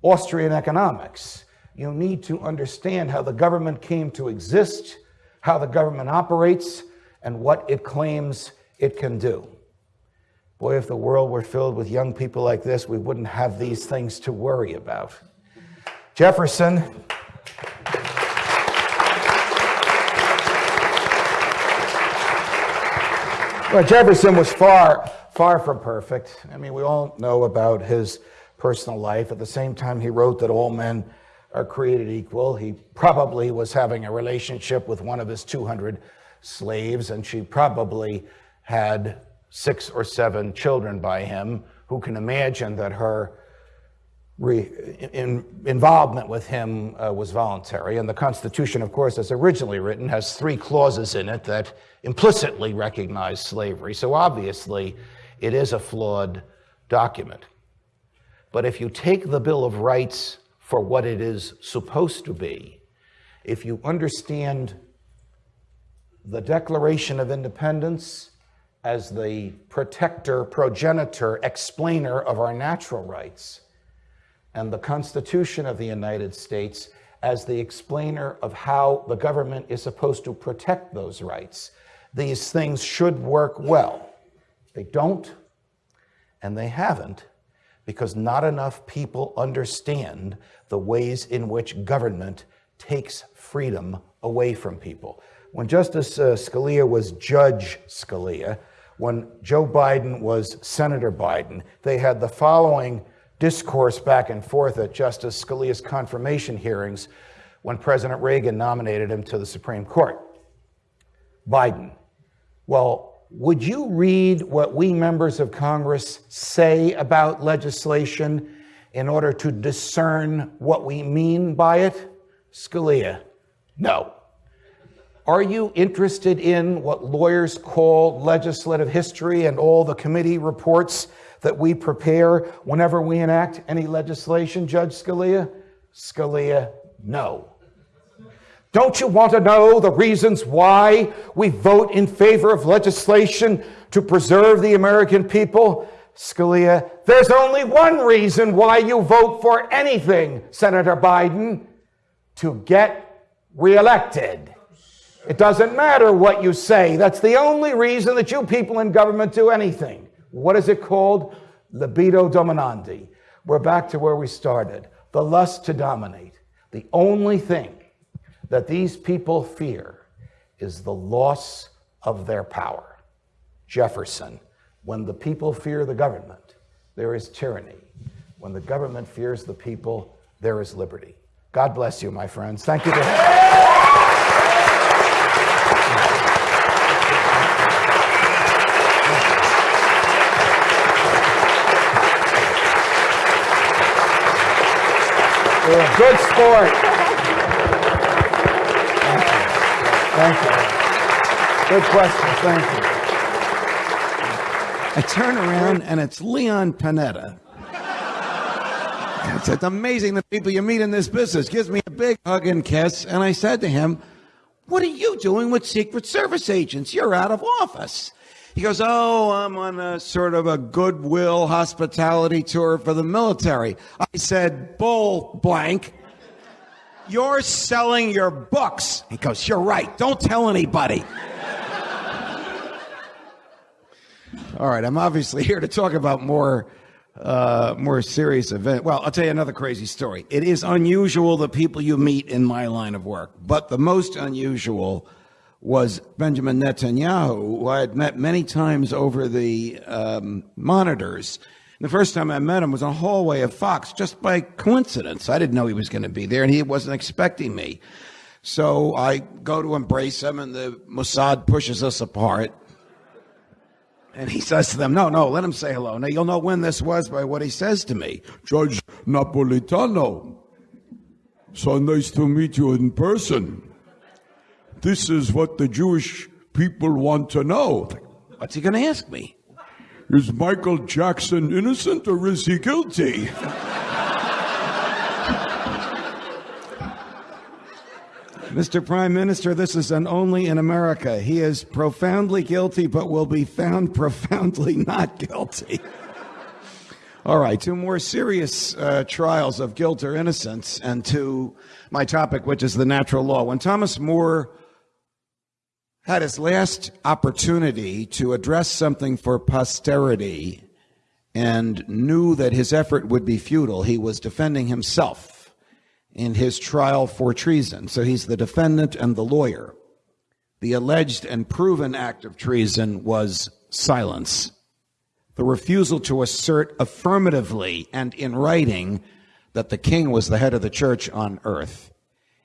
Austrian economics, you need to understand how the government came to exist, how the government operates, and what it claims it can do. Boy, if the world were filled with young people like this, we wouldn't have these things to worry about. Jefferson. Well, Jefferson was far, far from perfect. I mean, we all know about his personal life. At the same time, he wrote that all men are created equal. He probably was having a relationship with one of his 200 slaves, and she probably had six or seven children by him. Who can imagine that her re, in, involvement with him uh, was voluntary? And the Constitution, of course, as originally written, has three clauses in it that implicitly recognize slavery. So obviously, it is a flawed document. But if you take the Bill of Rights for what it is supposed to be, if you understand the Declaration of Independence as the protector, progenitor, explainer of our natural rights, and the Constitution of the United States as the explainer of how the government is supposed to protect those rights. These things should work well. They don't, and they haven't, because not enough people understand the ways in which government takes freedom away from people. When Justice uh, Scalia was Judge Scalia, when Joe Biden was Senator Biden, they had the following discourse back and forth at Justice Scalia's confirmation hearings when President Reagan nominated him to the Supreme Court. Biden, well, would you read what we members of Congress say about legislation in order to discern what we mean by it? Scalia, no. Are you interested in what lawyers call legislative history and all the committee reports that we prepare whenever we enact any legislation, Judge Scalia? Scalia, no. Don't you want to know the reasons why we vote in favor of legislation to preserve the American people? Scalia, there's only one reason why you vote for anything, Senator Biden to get reelected. It doesn't matter what you say. That's the only reason that you people in government do anything. What is it called? Libido dominandi. We're back to where we started. The lust to dominate. The only thing that these people fear is the loss of their power. Jefferson, when the people fear the government, there is tyranny. When the government fears the people, there is liberty. God bless you, my friends. Thank you. Good sport. Thank you. Good question. Thank you. I turn around and it's Leon Panetta. It's amazing the people you meet in this business. Gives me a big hug and kiss. And I said to him, What are you doing with Secret Service agents? You're out of office. He goes, Oh, I'm on a sort of a goodwill hospitality tour for the military. I said, Bull blank. You're selling your books. He goes, You're right. Don't tell anybody. All right, I'm obviously here to talk about more uh, more serious event. Well, I'll tell you another crazy story. It is unusual the people you meet in my line of work, but the most unusual was Benjamin Netanyahu, who I had met many times over the um, monitors. The first time I met him was in a hallway of Fox, just by coincidence. I didn't know he was going to be there, and he wasn't expecting me. So I go to embrace him, and the Mossad pushes us apart. And he says to them, No, no, let him say hello. Now, you'll know when this was by what he says to me. Judge Napolitano, so nice to meet you in person. This is what the Jewish people want to know. What's he going to ask me? Is Michael Jackson innocent or is he guilty? Mr. Prime Minister, this is an only in America. He is profoundly guilty, but will be found profoundly not guilty. All right, two more serious uh, trials of guilt or innocence, and to my topic, which is the natural law. When Thomas More had his last opportunity to address something for posterity and knew that his effort would be futile, he was defending himself in his trial for treason. So he's the defendant and the lawyer. The alleged and proven act of treason was silence. The refusal to assert affirmatively and in writing that the king was the head of the church on earth.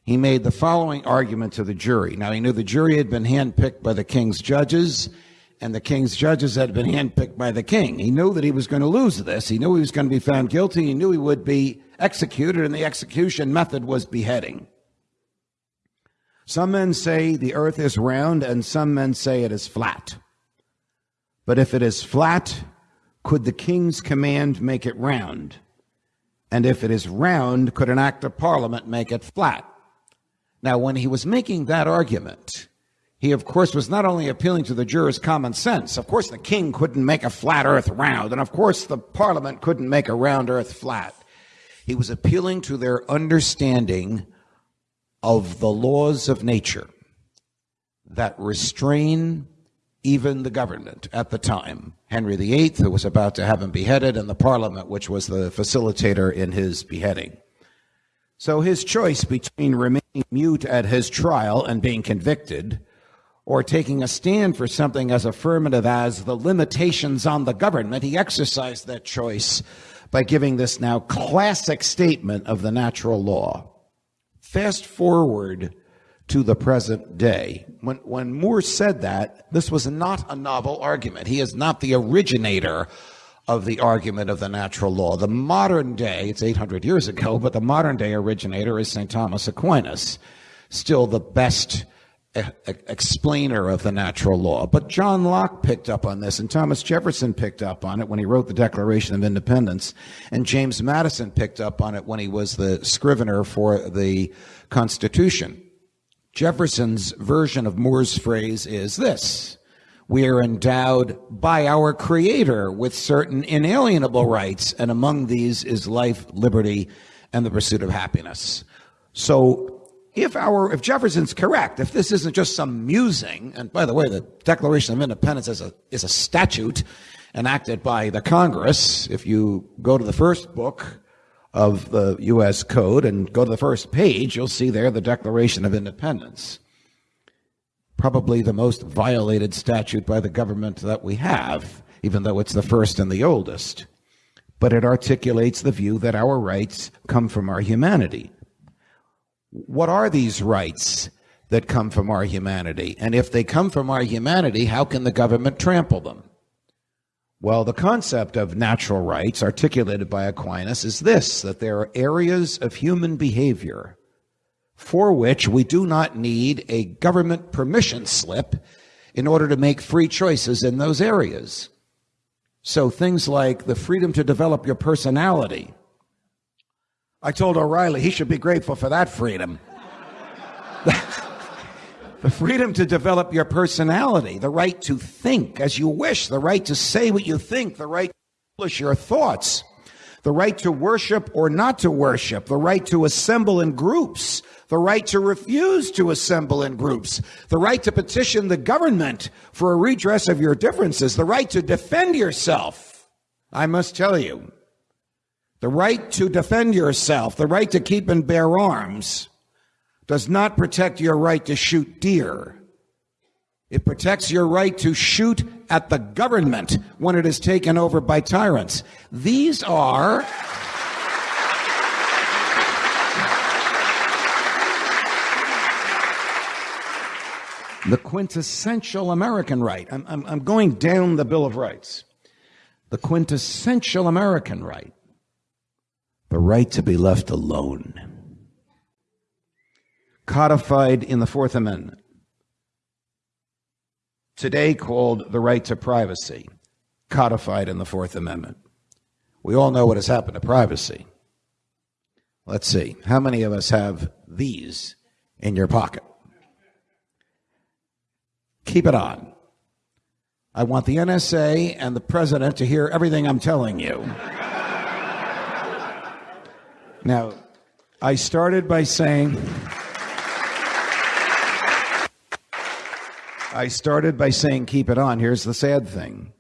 He made the following argument to the jury. Now, he knew the jury had been handpicked by the king's judges, and the king's judges had been handpicked by the king. He knew that he was going to lose this. He knew he was going to be found guilty. He knew he would be executed, and the execution method was beheading. Some men say the earth is round, and some men say it is flat. But if it is flat, could the king's command make it round? And if it is round, could an act of parliament make it flat? Now, when he was making that argument, he, of course, was not only appealing to the jurors' common sense. Of course, the king couldn't make a flat earth round, and of course, the parliament couldn't make a round earth flat. He was appealing to their understanding of the laws of nature that restrain even the government at the time. Henry VIII, who was about to have him beheaded, and the Parliament, which was the facilitator in his beheading. So his choice between remaining mute at his trial and being convicted, or taking a stand for something as affirmative as the limitations on the government, he exercised that choice by giving this now classic statement of the natural law. Fast forward to the present day. When, when More said that, this was not a novel argument. He is not the originator of the argument of the natural law. The modern day, it's 800 years ago, but the modern day originator is St. Thomas Aquinas, still the best e- explainer of the natural law. But John Locke picked up on this, and Thomas Jefferson picked up on it when he wrote the Declaration of Independence, and James Madison picked up on it when he was the scrivener for the Constitution. Jefferson's version of More's phrase is this We are endowed by our Creator with certain inalienable rights, and among these is life, liberty, and the pursuit of happiness. So, if our if Jefferson's correct, if this isn't just some musing, and by the way, the Declaration of Independence is a is a statute enacted by the Congress. If you go to the first book of the U.S. Code and go to the first page, you'll see there the Declaration of Independence. Probably the most violated statute by the government that we have, even though it's the first and the oldest. But it articulates the view that our rights come from our humanity. What are these rights that come from our humanity? And if they come from our humanity, how can the government trample them? Well, the concept of natural rights articulated by Aquinas is this that there are areas of human behavior for which we do not need a government permission slip in order to make free choices in those areas. So things like the freedom to develop your personality. I told O'Reilly he should be grateful for that freedom. the freedom to develop your personality, the right to think as you wish, the right to say what you think, the right to publish your thoughts, the right to worship or not to worship, the right to assemble in groups, the right to refuse to assemble in groups, the right to petition the government for a redress of your differences, the right to defend yourself. I must tell you, the right to defend yourself, the right to keep and bear arms, does not protect your right to shoot deer. It protects your right to shoot at the government when it is taken over by tyrants. These are. The quintessential American right. I'm, I'm, I'm going down the Bill of Rights. The quintessential American right. The right to be left alone codified in the Fourth Amendment, today called the right to privacy, codified in the Fourth Amendment. We all know what has happened to privacy. Let's see, how many of us have these in your pocket? Keep it on. I want the NSA and the president to hear everything I'm telling you. Now, I started by saying. I started by saying keep it on. Here's the sad thing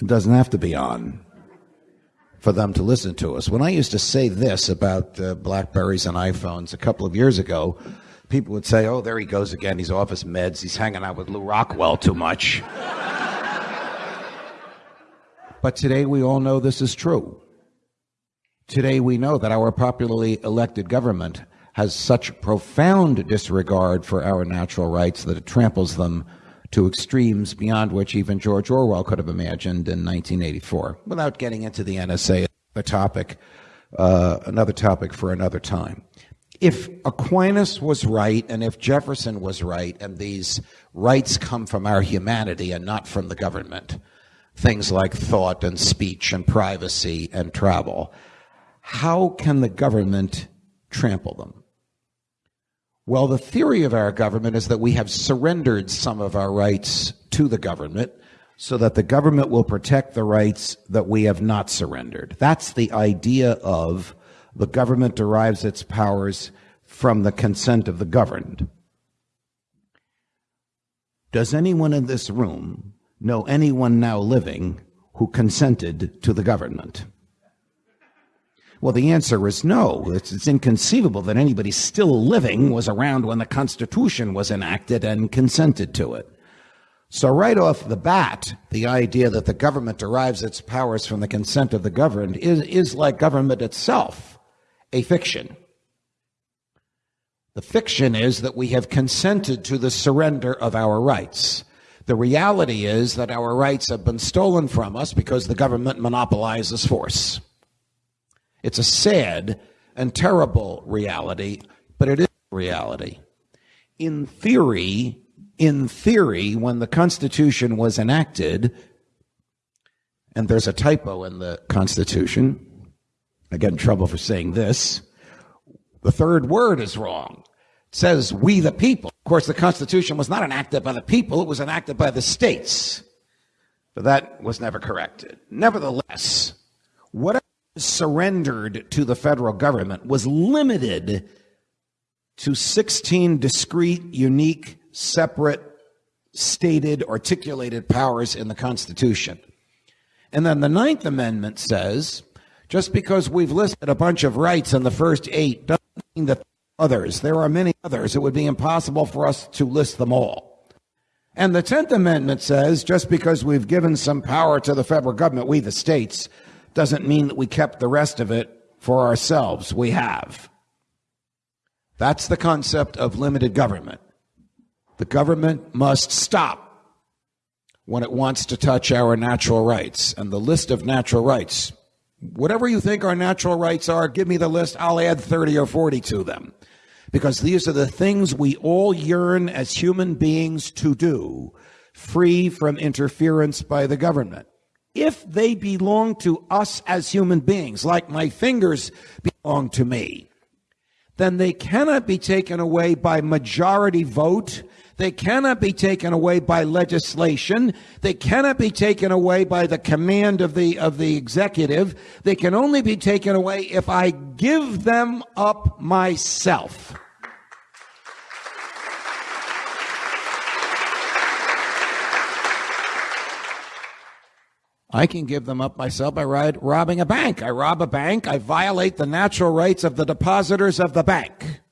it doesn't have to be on for them to listen to us. When I used to say this about uh, Blackberries and iPhones a couple of years ago, people would say, oh, there he goes again. He's off his meds. He's hanging out with Lew Rockwell too much. but today we all know this is true. Today we know that our popularly elected government has such profound disregard for our natural rights that it tramples them to extremes beyond which even George Orwell could have imagined in 1984. Without getting into the NSA, the topic, uh, another topic for another time. If Aquinas was right and if Jefferson was right, and these rights come from our humanity and not from the government, things like thought and speech and privacy and travel, how can the government trample them? Well, the theory of our government is that we have surrendered some of our rights to the government so that the government will protect the rights that we have not surrendered. That's the idea of the government derives its powers from the consent of the governed. Does anyone in this room know anyone now living who consented to the government? Well, the answer is no. It's, it's, inconceivable that anybody still living was around when the Constitution was enacted and consented to it. So, right off the bat, the idea that the government derives its powers from the consent of the governed is, is like government itself, a fiction. The fiction is that we have consented to the surrender of our rights. The reality is that our rights have been stolen from us because the government monopolizes force. It's a sad and terrible reality, but it is reality. In theory, in theory, when the Constitution was enacted, and there's a typo in the Constitution, I get in trouble for saying this, the third word is wrong. It says, we the people. Of course, the Constitution was not enacted by the people, it was enacted by the states. But that was never corrected. Nevertheless, whatever surrendered to the federal government was limited to 16 discrete, unique, separate, stated, articulated powers in the Constitution. And then the Ninth Amendment says just because we've listed a bunch of rights in the first eight doesn't mean that others, there are many others. It would be impossible for us to list them all. And the Tenth Amendment says just because we've given some power to the federal government, we the states, doesn't mean that we kept the rest of it for ourselves. We have. That's the concept of limited government. The government must stop when it wants to touch our natural rights. And the list of natural rights, whatever you think our natural rights are, give me the list. I'll add 30 or 40 to them. Because these are the things we all yearn as human beings to do, free from interference by the government if they belong to us as human beings, like my fingers belong to me, then they cannot be taken away by majority vote. They cannot be taken away by legislation. They cannot be taken away by the command of the, of the executive. They can only be taken away if I give them up myself. I can give them up myself by robbing a bank. I rob a bank. I violate the natural rights of the depositors of the bank.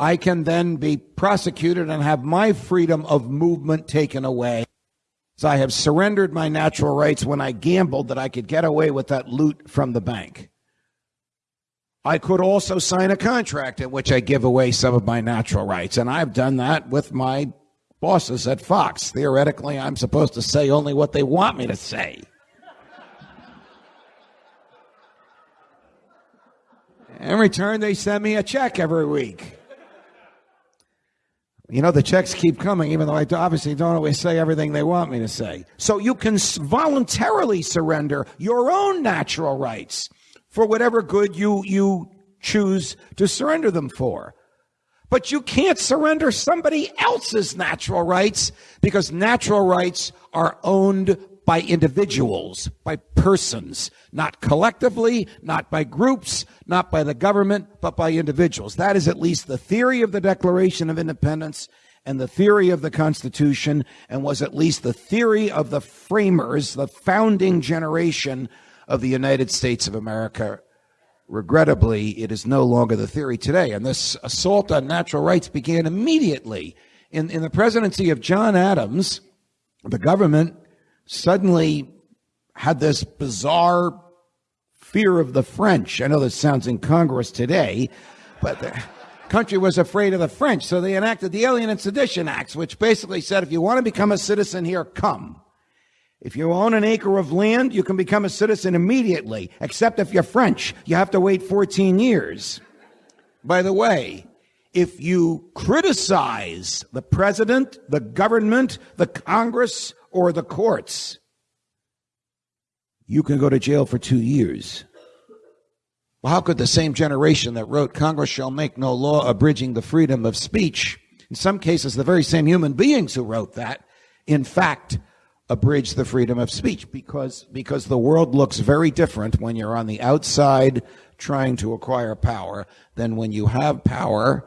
I can then be prosecuted and have my freedom of movement taken away. So I have surrendered my natural rights when I gambled that I could get away with that loot from the bank. I could also sign a contract in which I give away some of my natural rights. And I've done that with my bosses at Fox. Theoretically, I'm supposed to say only what they want me to say. In return, they send me a check every week. You know, the checks keep coming, even though I obviously don't always say everything they want me to say. So you can voluntarily surrender your own natural rights for whatever good you, you choose to surrender them for. But you can't surrender somebody else's natural rights because natural rights are owned by individuals, by persons, not collectively, not by groups, not by the government, but by individuals. That is at least the theory of the Declaration of Independence and the theory of the Constitution, and was at least the theory of the framers, the founding generation of the United States of America Regrettably, it is no longer the theory today. And this assault on natural rights began immediately. In, in the presidency of John Adams, the government suddenly had this bizarre fear of the French. I know this sounds incongruous today, but the country was afraid of the French. So they enacted the Alien and Sedition Acts, which basically said if you want to become a citizen here, come. If you own an acre of land, you can become a citizen immediately, except if you're French. You have to wait 14 years. By the way, if you criticize the president, the government, the Congress, or the courts, you can go to jail for two years. Well, how could the same generation that wrote Congress shall make no law abridging the freedom of speech, in some cases, the very same human beings who wrote that, in fact, abridge the freedom of speech because because the world looks very different when you're on the outside trying to acquire power than when you have power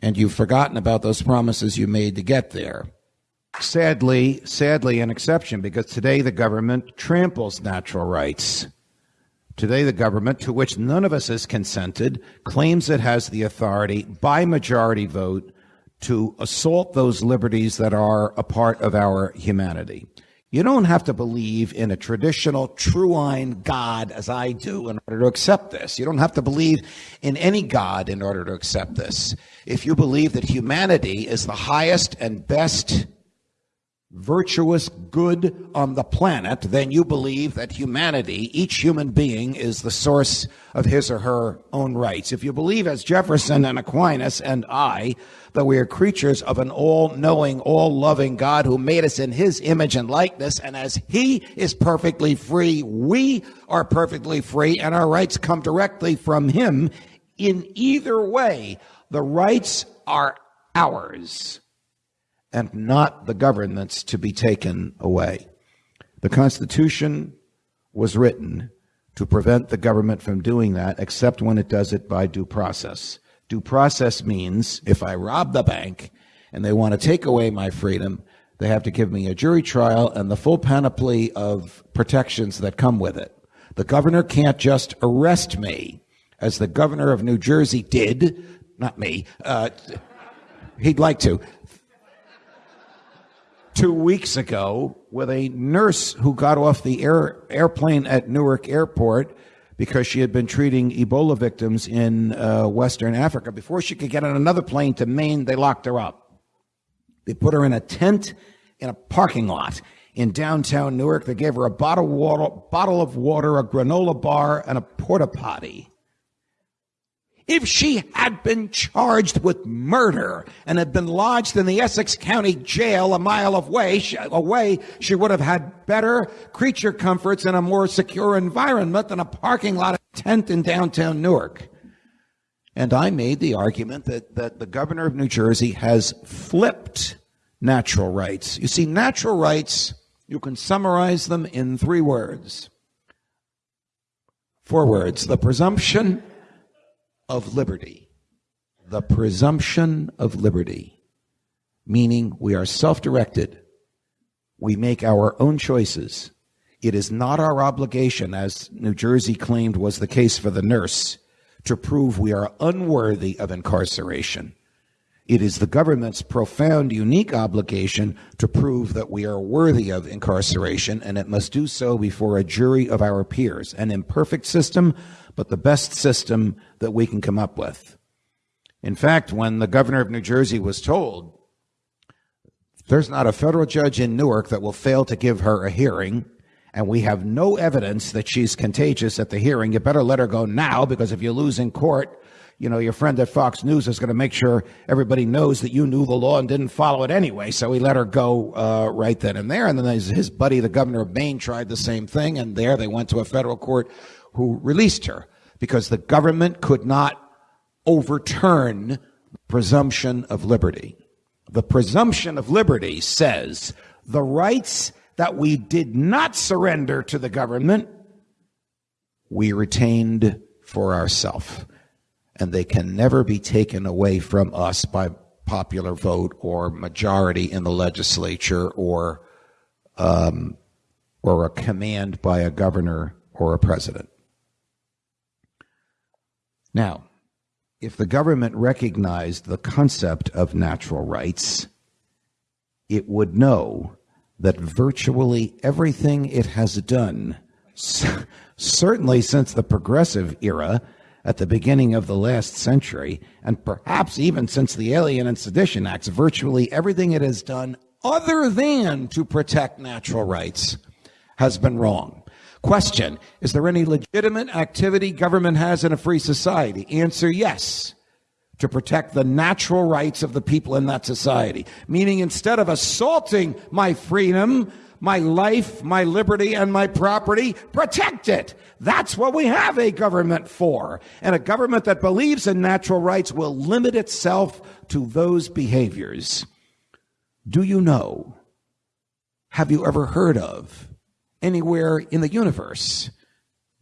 and you've forgotten about those promises you made to get there. Sadly, sadly, an exception because today the government tramples natural rights. Today, the government, to which none of us has consented, claims it has the authority by majority vote to assault those liberties that are a part of our humanity. You don't have to believe in a traditional triune God as I do in order to accept this. You don't have to believe in any God in order to accept this. If you believe that humanity is the highest and best virtuous good on the planet, then you believe that humanity, each human being, is the source of his or her own rights. If you believe, as Jefferson and Aquinas and I, that we are creatures of an all knowing, all loving God who made us in his image and likeness, and as he is perfectly free, we are perfectly free, and our rights come directly from him. In either way, the rights are ours and not the government's to be taken away. The Constitution was written to prevent the government from doing that, except when it does it by due process. Due process means if I rob the bank and they want to take away my freedom, they have to give me a jury trial and the full panoply of protections that come with it. The governor can't just arrest me, as the governor of New Jersey did, not me, uh, he'd like to, two weeks ago with a nurse who got off the air, airplane at Newark Airport because she had been treating Ebola victims in uh, Western Africa. Before she could get on another plane to Maine, they locked her up. They put her in a tent in a parking lot in downtown Newark. They gave her a bottle water, bottle of water a granola bar, and a porta potty. If she had been charged with murder and had been lodged in the Essex County Jail a mile away, she, away, she would have had better creature comforts and a more secure environment than a parking lot tent in downtown Newark. And I made the argument that, that the governor of New Jersey has flipped natural rights. You see, natural rights, you can summarize them in three words. Four words. The presumption of liberty. The presumption of liberty, meaning we are self directed. We make our own choices. It is not our obligation, as New Jersey claimed was the case for the nurse, to prove we are unworthy of incarceration. It is the government's profound, unique obligation to prove that we are worthy of incarceration, and it must do so before a jury of our peers. An imperfect system, but the best system that we can come up with. In fact, when the governor of New Jersey was told, there's not a federal judge in Newark that will fail to give her a hearing, and we have no evidence that she's contagious at the hearing, you better let her go now, because if you lose in court, you know, your friend at Fox News is going to make sure everybody knows that you knew the law and didn't follow it anyway. So he let her go uh, right then and there. And then his, his buddy, the governor of Maine, tried the same thing. And there they went to a federal court who released her because the government could not overturn the presumption of liberty. The presumption of liberty says the rights that we did not surrender to the government, we retained for ourselves and they can never be taken away from us by popular vote or majority in the legislature or um, or a command by a governor or a president. Now, if the government recognized the concept of natural rights, it would know that virtually everything it has done, certainly since the progressive era, at the beginning of the last century, and perhaps even since the Alien and Sedition Acts, virtually everything it has done other than to protect natural rights has been wrong. Question Is there any legitimate activity government has in a free society? Answer yes. To protect the natural rights of the people in that society. Meaning, instead of assaulting my freedom, my life, my liberty, and my property, protect it. That's what we have a government for. And a government that believes in natural rights will limit itself to those behaviors. Do you know? Have you ever heard of anywhere in the universe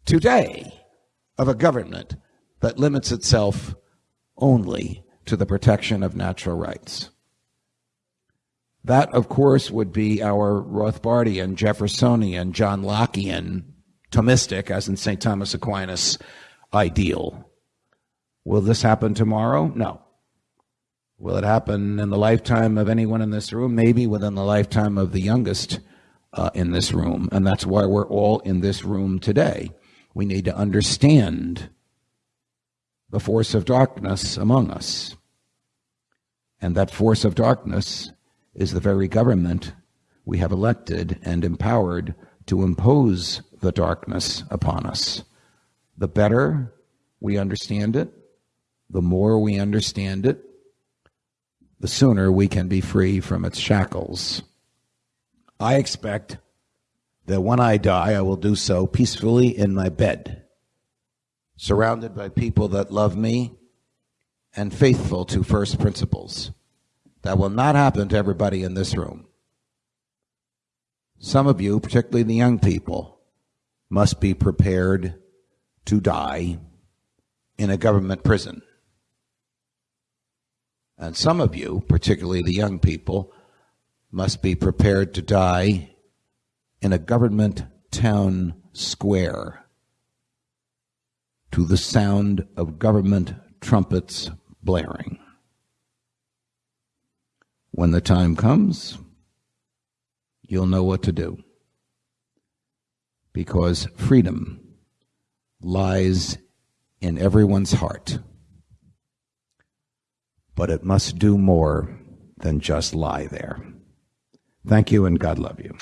today of a government that limits itself only to the protection of natural rights. That, of course, would be our Rothbardian, Jeffersonian, John Lockean, Thomistic, as in St. Thomas Aquinas, ideal. Will this happen tomorrow? No. Will it happen in the lifetime of anyone in this room? Maybe within the lifetime of the youngest uh, in this room. And that's why we're all in this room today. We need to understand the force of darkness among us. And that force of darkness is the very government we have elected and empowered to impose the darkness upon us. The better we understand it, the more we understand it, the sooner we can be free from its shackles. I expect that when I die, I will do so peacefully in my bed, surrounded by people that love me and faithful to first principles. That will not happen to everybody in this room. Some of you, particularly the young people, must be prepared to die in a government prison. And some of you, particularly the young people, must be prepared to die in a government town square to the sound of government trumpets blaring. When the time comes, you'll know what to do. Because freedom lies in everyone's heart. But it must do more than just lie there. Thank you and God love you.